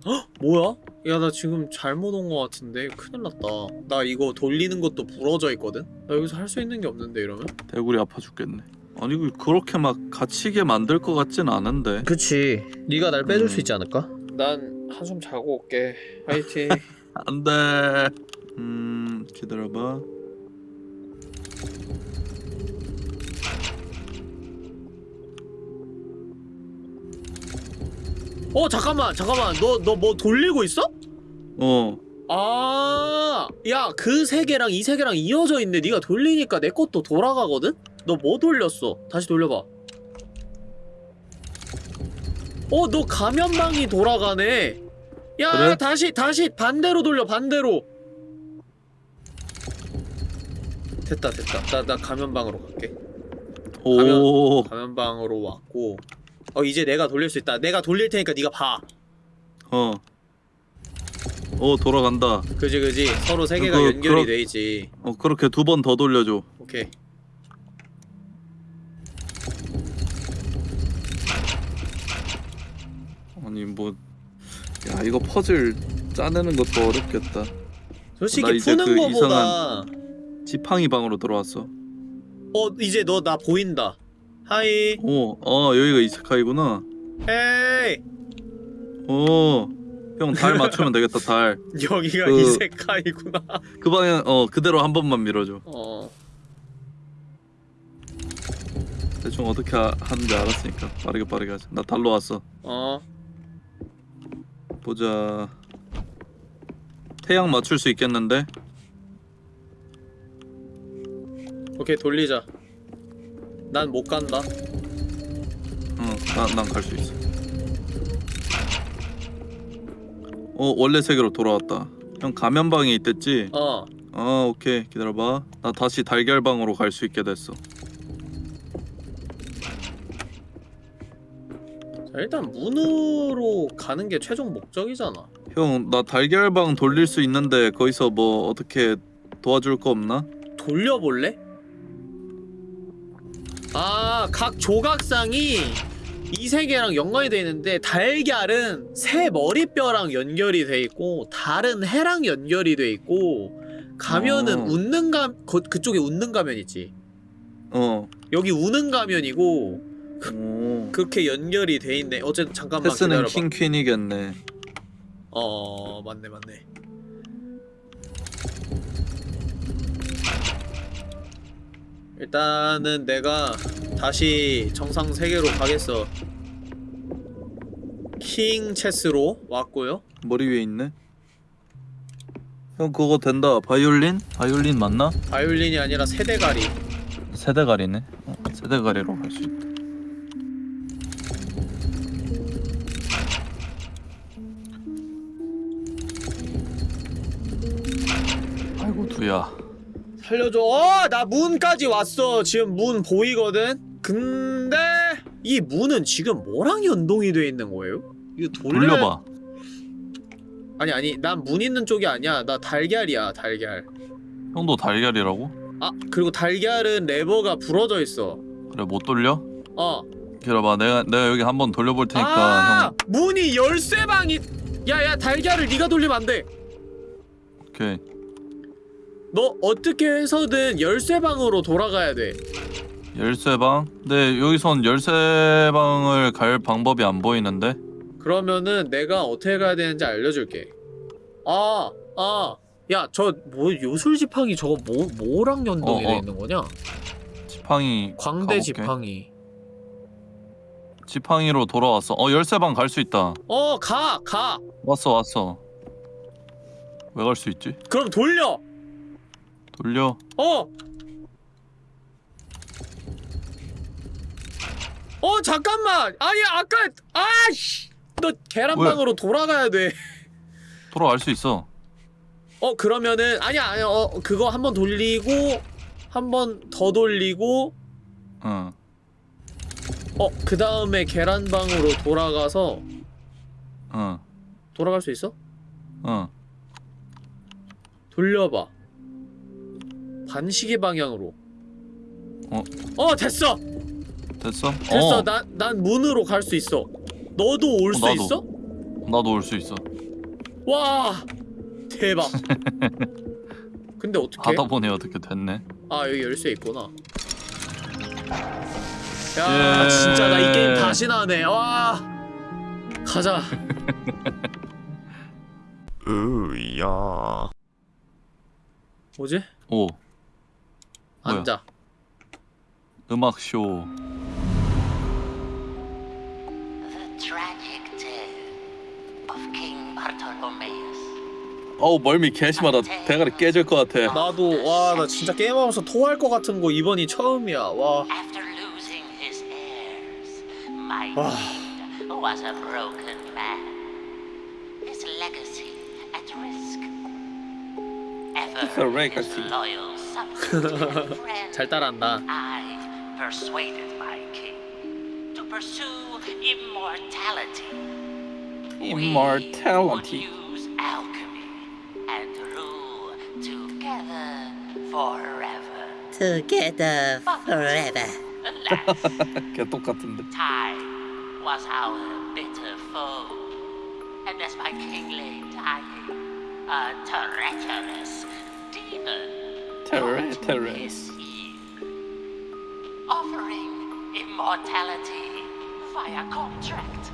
헉? 뭐야? 야, 나 지금 잘못 온 거 같은데 큰일 났다. 나 이거 돌리는 것도 부러져 있거든. 나 여기서 할 수 있는 게 없는데 이러면? 대구리 아파 죽겠네. 아니 그 그렇게 막 갇히게 만들 것 같진 않은데. 그치. 네가 날 빼줄 음. 수 있지 않을까? 난 한숨 자고 올게. 화이팅. (laughs) 안 돼. 음 기다려봐. 어 잠깐만 잠깐만 너 너 뭐 돌리고 있어? 어. 아, 야, 그 세계랑 이 세계랑 이어져 있네. 네가 돌리니까 내 것도 돌아가거든? 너 뭐 돌렸어? 다시 돌려봐. 어, 너 가면방이 돌아가네. 야, 그래? 다시, 다시 반대로 돌려, 반대로. 됐다, 됐다. 나, 나 가면방으로 갈게. 오. 가면 방으로 왔고. 어, 이제 내가 돌릴 수 있다. 내가 돌릴 테니까 네가 봐. 어. 오 돌아간다. 그지, 그지. 서로 세계가 그거- 연결이 그러- 돼 있지. 어 그렇게 두 번 더 돌려줘. 오케이. 아니 뭐. 야 이거 퍼즐 짜내는 것도 어렵겠다. 솔직히 이제 푸는 그 거보다 지팡이 방으로 들어왔어. 어 이제 너 나 보인다 하이 오, 어 여기가 이스카이구나. 헤이 오, 형달 맞추면 되겠다 달. (laughs) 여기가 그- 이세카이구나 그 방향 어 그대로 한 번만 밀어줘. 어 대충 어떻게 하, 하는지 알았으니까 빠르게 빠르게 하자. 나 달로 왔어. 어. 보자. 태양 맞출 수 있겠는데? 오케이 돌리자 난 못 간다 응, 난난 갈 수 있어. 어 원래 세계로 돌아왔다. 형 가면방에 있댔지? 어아 오케이 기다려봐. 나 다시 달걀방으로 갈 수 있게 됐어. 자, 일단 문으로 가는 게 최종 목적이잖아 형 나 달걀방 돌릴 수 있는데 거기서 뭐 어떻게 도와줄 거 없나? 돌려볼래? 아, 각 조각상이 이 세계랑 연관이 돼 있는데 달걀은 새 머리뼈랑 연결이 돼 있고 달은 해랑 연결이 돼 있고 가면은 어. 웃는 가 그, 그쪽에 웃는 가면 있지. 어. 여기 우는 가면이고 오. 그렇게 연결이 돼 있네. 어쨌든 잠깐만 패스는 기다려봐. 킹 퀸이겠네. 어 맞네 맞네. 일단은 내가 다시 정상 세계로 가겠어. 킹 체스로 왔고요. 머리 위에 있네. 형 그거 된다. 바이올린? 바이올린 맞나? 바이올린이 아니라 세대가리. 세대가리네. 어, 세대가리로 갈 수 있다. 두야. 살려줘. 어, 나 문까지 왔어. 지금 문 보이거든. 근데 이 문은 지금 뭐랑 연동이 돼 있는 거예요? 이거 돌려... 돌려봐. 아니 아니 난 문 있는 쪽이 아니야 나 달걀이야 달걀 형도 달걀이라고? 아 그리고 달걀은 레버가 부러져 있어 그래 못 돌려? 어 기다려봐. 내가 내가 여기 한번 돌려볼 테니까 아, 형. 문이 열쇠방이 야야 달걀을 네가 돌리면 안돼 오케이. 너 어떻게 해서든 열쇠방으로 돌아가야 돼 열쇠방? 근데 여기선 열쇠방을 갈 방법이 안 보이는데? 그러면은 내가 어떻게 가야 되는지 알려줄게 아 아 야 저 뭐 요술 지팡이 저거 뭐 뭐랑 연동이 어, 돼 어. 있는 거냐 지팡이 광대 가볼게. 지팡이 지팡이로 돌아왔어. 어 열쇠방 갈 수 있다. 어 가 가. 왔어 왔어. 왜 갈 수 있지? 그럼 돌려 돌려. 어! 어 잠깐만 아니 아까 아씨 너 계란방으로 돌아가야 돼어 돌아갈 수 있어. 그러면은 아니야 아니야 어 그거 한 번 돌리고 한 번 더 돌리고 응. 어 그 다음에 계란방으로 돌아가서 응. 돌아갈 수 있어? 응. 돌려봐 반시계 방향으로 어? 어 됐어 됐어? 됐어 어, 난, 난 문으로 갈 수 있어 너도 올 어, 수. 있어? 나도 올 수 있어. 와 대박 (laughs) 근데 어떻게 하다 보니 어떻게 됐네. 아 여기 열쇠 있구나 야 예. 진짜 나 이 게임 다시 나네 와 가자 (laughs) 으야 뭐지? 오? 앉아 음악 쇼. The tragic tale of King. 어우 멀미 개심하다. 대가리 깨질 것 같아. 나도 와 나 진짜 게임하면서 토할 것 같은 거 이번이 처음이야 와 After losing his heirs, my Ah. king was a broken man. His legacy at risk. Ever legacy. his loyal subject and friend, (laughs) 잘 따라한다 I persuaded my king to pursue immortality. Immortality. We would use alchemy and rule together forever. Together forever. Alas, (laughs) 개 똑같은데. time was our bitter foe. And as my king lay dying, a treacherous demon Treacherous. eve, offering immortality via contract.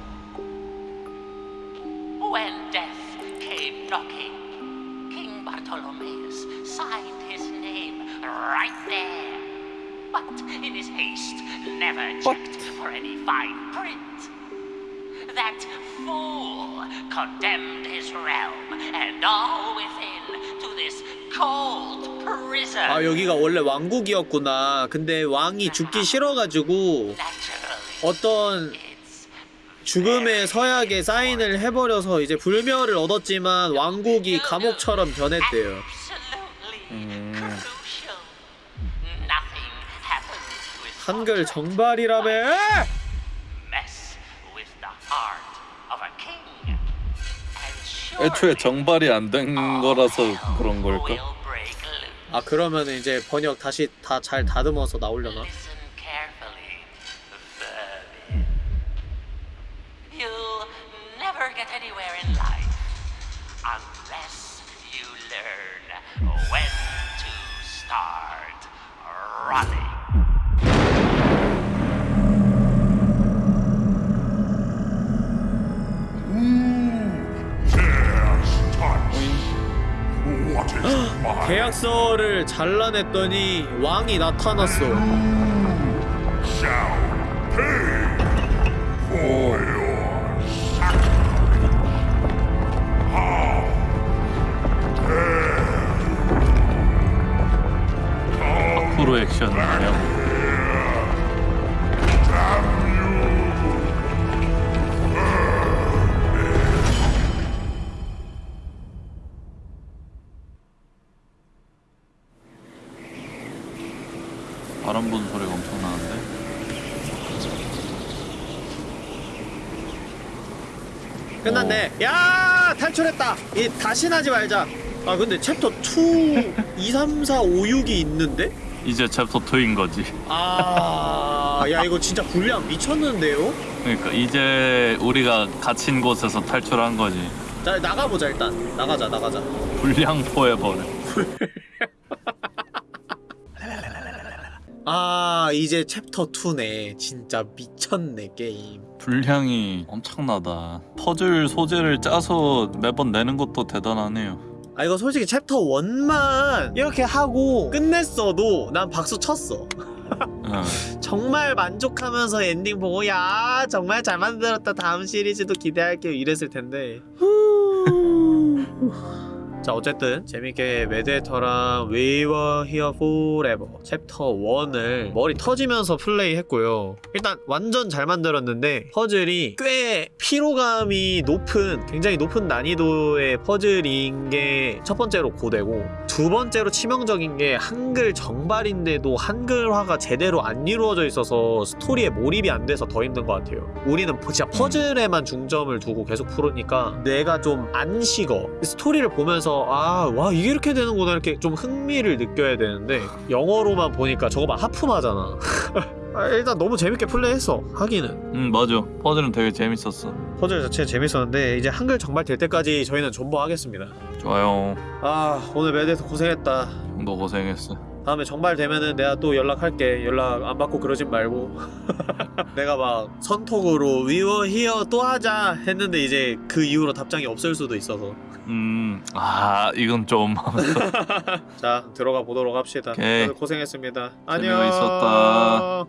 When death came knocking, King Bartholomeus signed his name right there. But in his haste, never checked for any fine print. That fool condemned his realm and all within to this cold prison. 아 여기가 원래 왕국이었구나 근데 왕이 죽기 싫어가지고 어떤 죽음의 서약에 사인을 해버려서 이제 불멸을 얻었지만 왕국이 감옥처럼 변했대요 with 한글. 정발이라며 애초에 정발이 안된 all 거라서 그런 걸까? 아 그러면 이제 번역 다시 다 잘 다듬어서 나오려나? Listen 계약서를 잘라냈더니 왕이 나타났어. 프로 액션이에요. 바람 부는 소리가 엄청 나는데? 끝났네. 야 탈출했다. 이 다시 나지 말자. 아 근데 챕터 2, 2, 3, 4, 5, 6이 있는데? 이제 챕터 2인 거지. 아, 야 이거 진짜 분량 미쳤는데요? 그러니까 이제 우리가 갇힌 곳에서 탈출한 거지. 자 나가보자 일단. 나가자 나가자. 불량 포에버를. (laughs) 아 이제 챕터 2네. 진짜 미쳤네 게임. 분량이 엄청나다. 퍼즐 소재를 짜서 매번 내는 것도 대단하네요. 아 이거 솔직히 챕터 1만 이렇게 하고 끝냈어도 난 박수 쳤어. 응. (laughs) 정말 만족하면서 엔딩 보고 야 정말 잘 만들었다 다음 시리즈도 기대할게요 이랬을 텐데 자 어쨌든 재밌게 메데터랑 We Were Here Forever 챕터 1을 머리 터지면서 플레이했고요. 일단 완전 잘 만들었는데 퍼즐이 꽤 피로감이 높은 굉장히 높은 난이도의 퍼즐인 게 첫 번째로 고되고 두 번째로 치명적인 게 한글 정발인데도 한글화가 제대로 안 이루어져 있어서 스토리에 몰입이 안 돼서 더 힘든 것 같아요. 우리는 진짜 퍼즐에만 중점을 두고 계속 풀으니까 뇌가 좀 안 식어. 스토리를 보면서 아 와 이게 이렇게 되는구나 이렇게 좀 흥미를 느껴야 되는데 영어로만 보니까 저거 막 하품하잖아 (laughs) 아, 일단 너무 재밌게 플레이했어 하기는 응 맞아. 퍼즐은 되게 재밌었어. 퍼즐 자체 재밌었는데 이제 한글 정발 될 때까지 저희는 존버하겠습니다 좋아요. 아 오늘 매드에서 고생했다 너 고생했어. 다음에 정발되면은 내가 또 연락할게 연락 안 받고 그러진 말고 (laughs) 내가 막 선톡으로 We were here 또 하자 했는데 이제 그 이후로 답장이 없을 수도 있어서 음, 아 이건 좀 (laughs) 자 들어가 보도록 합시다 오케이. 고생했습니다 재미가 안녕 있었다.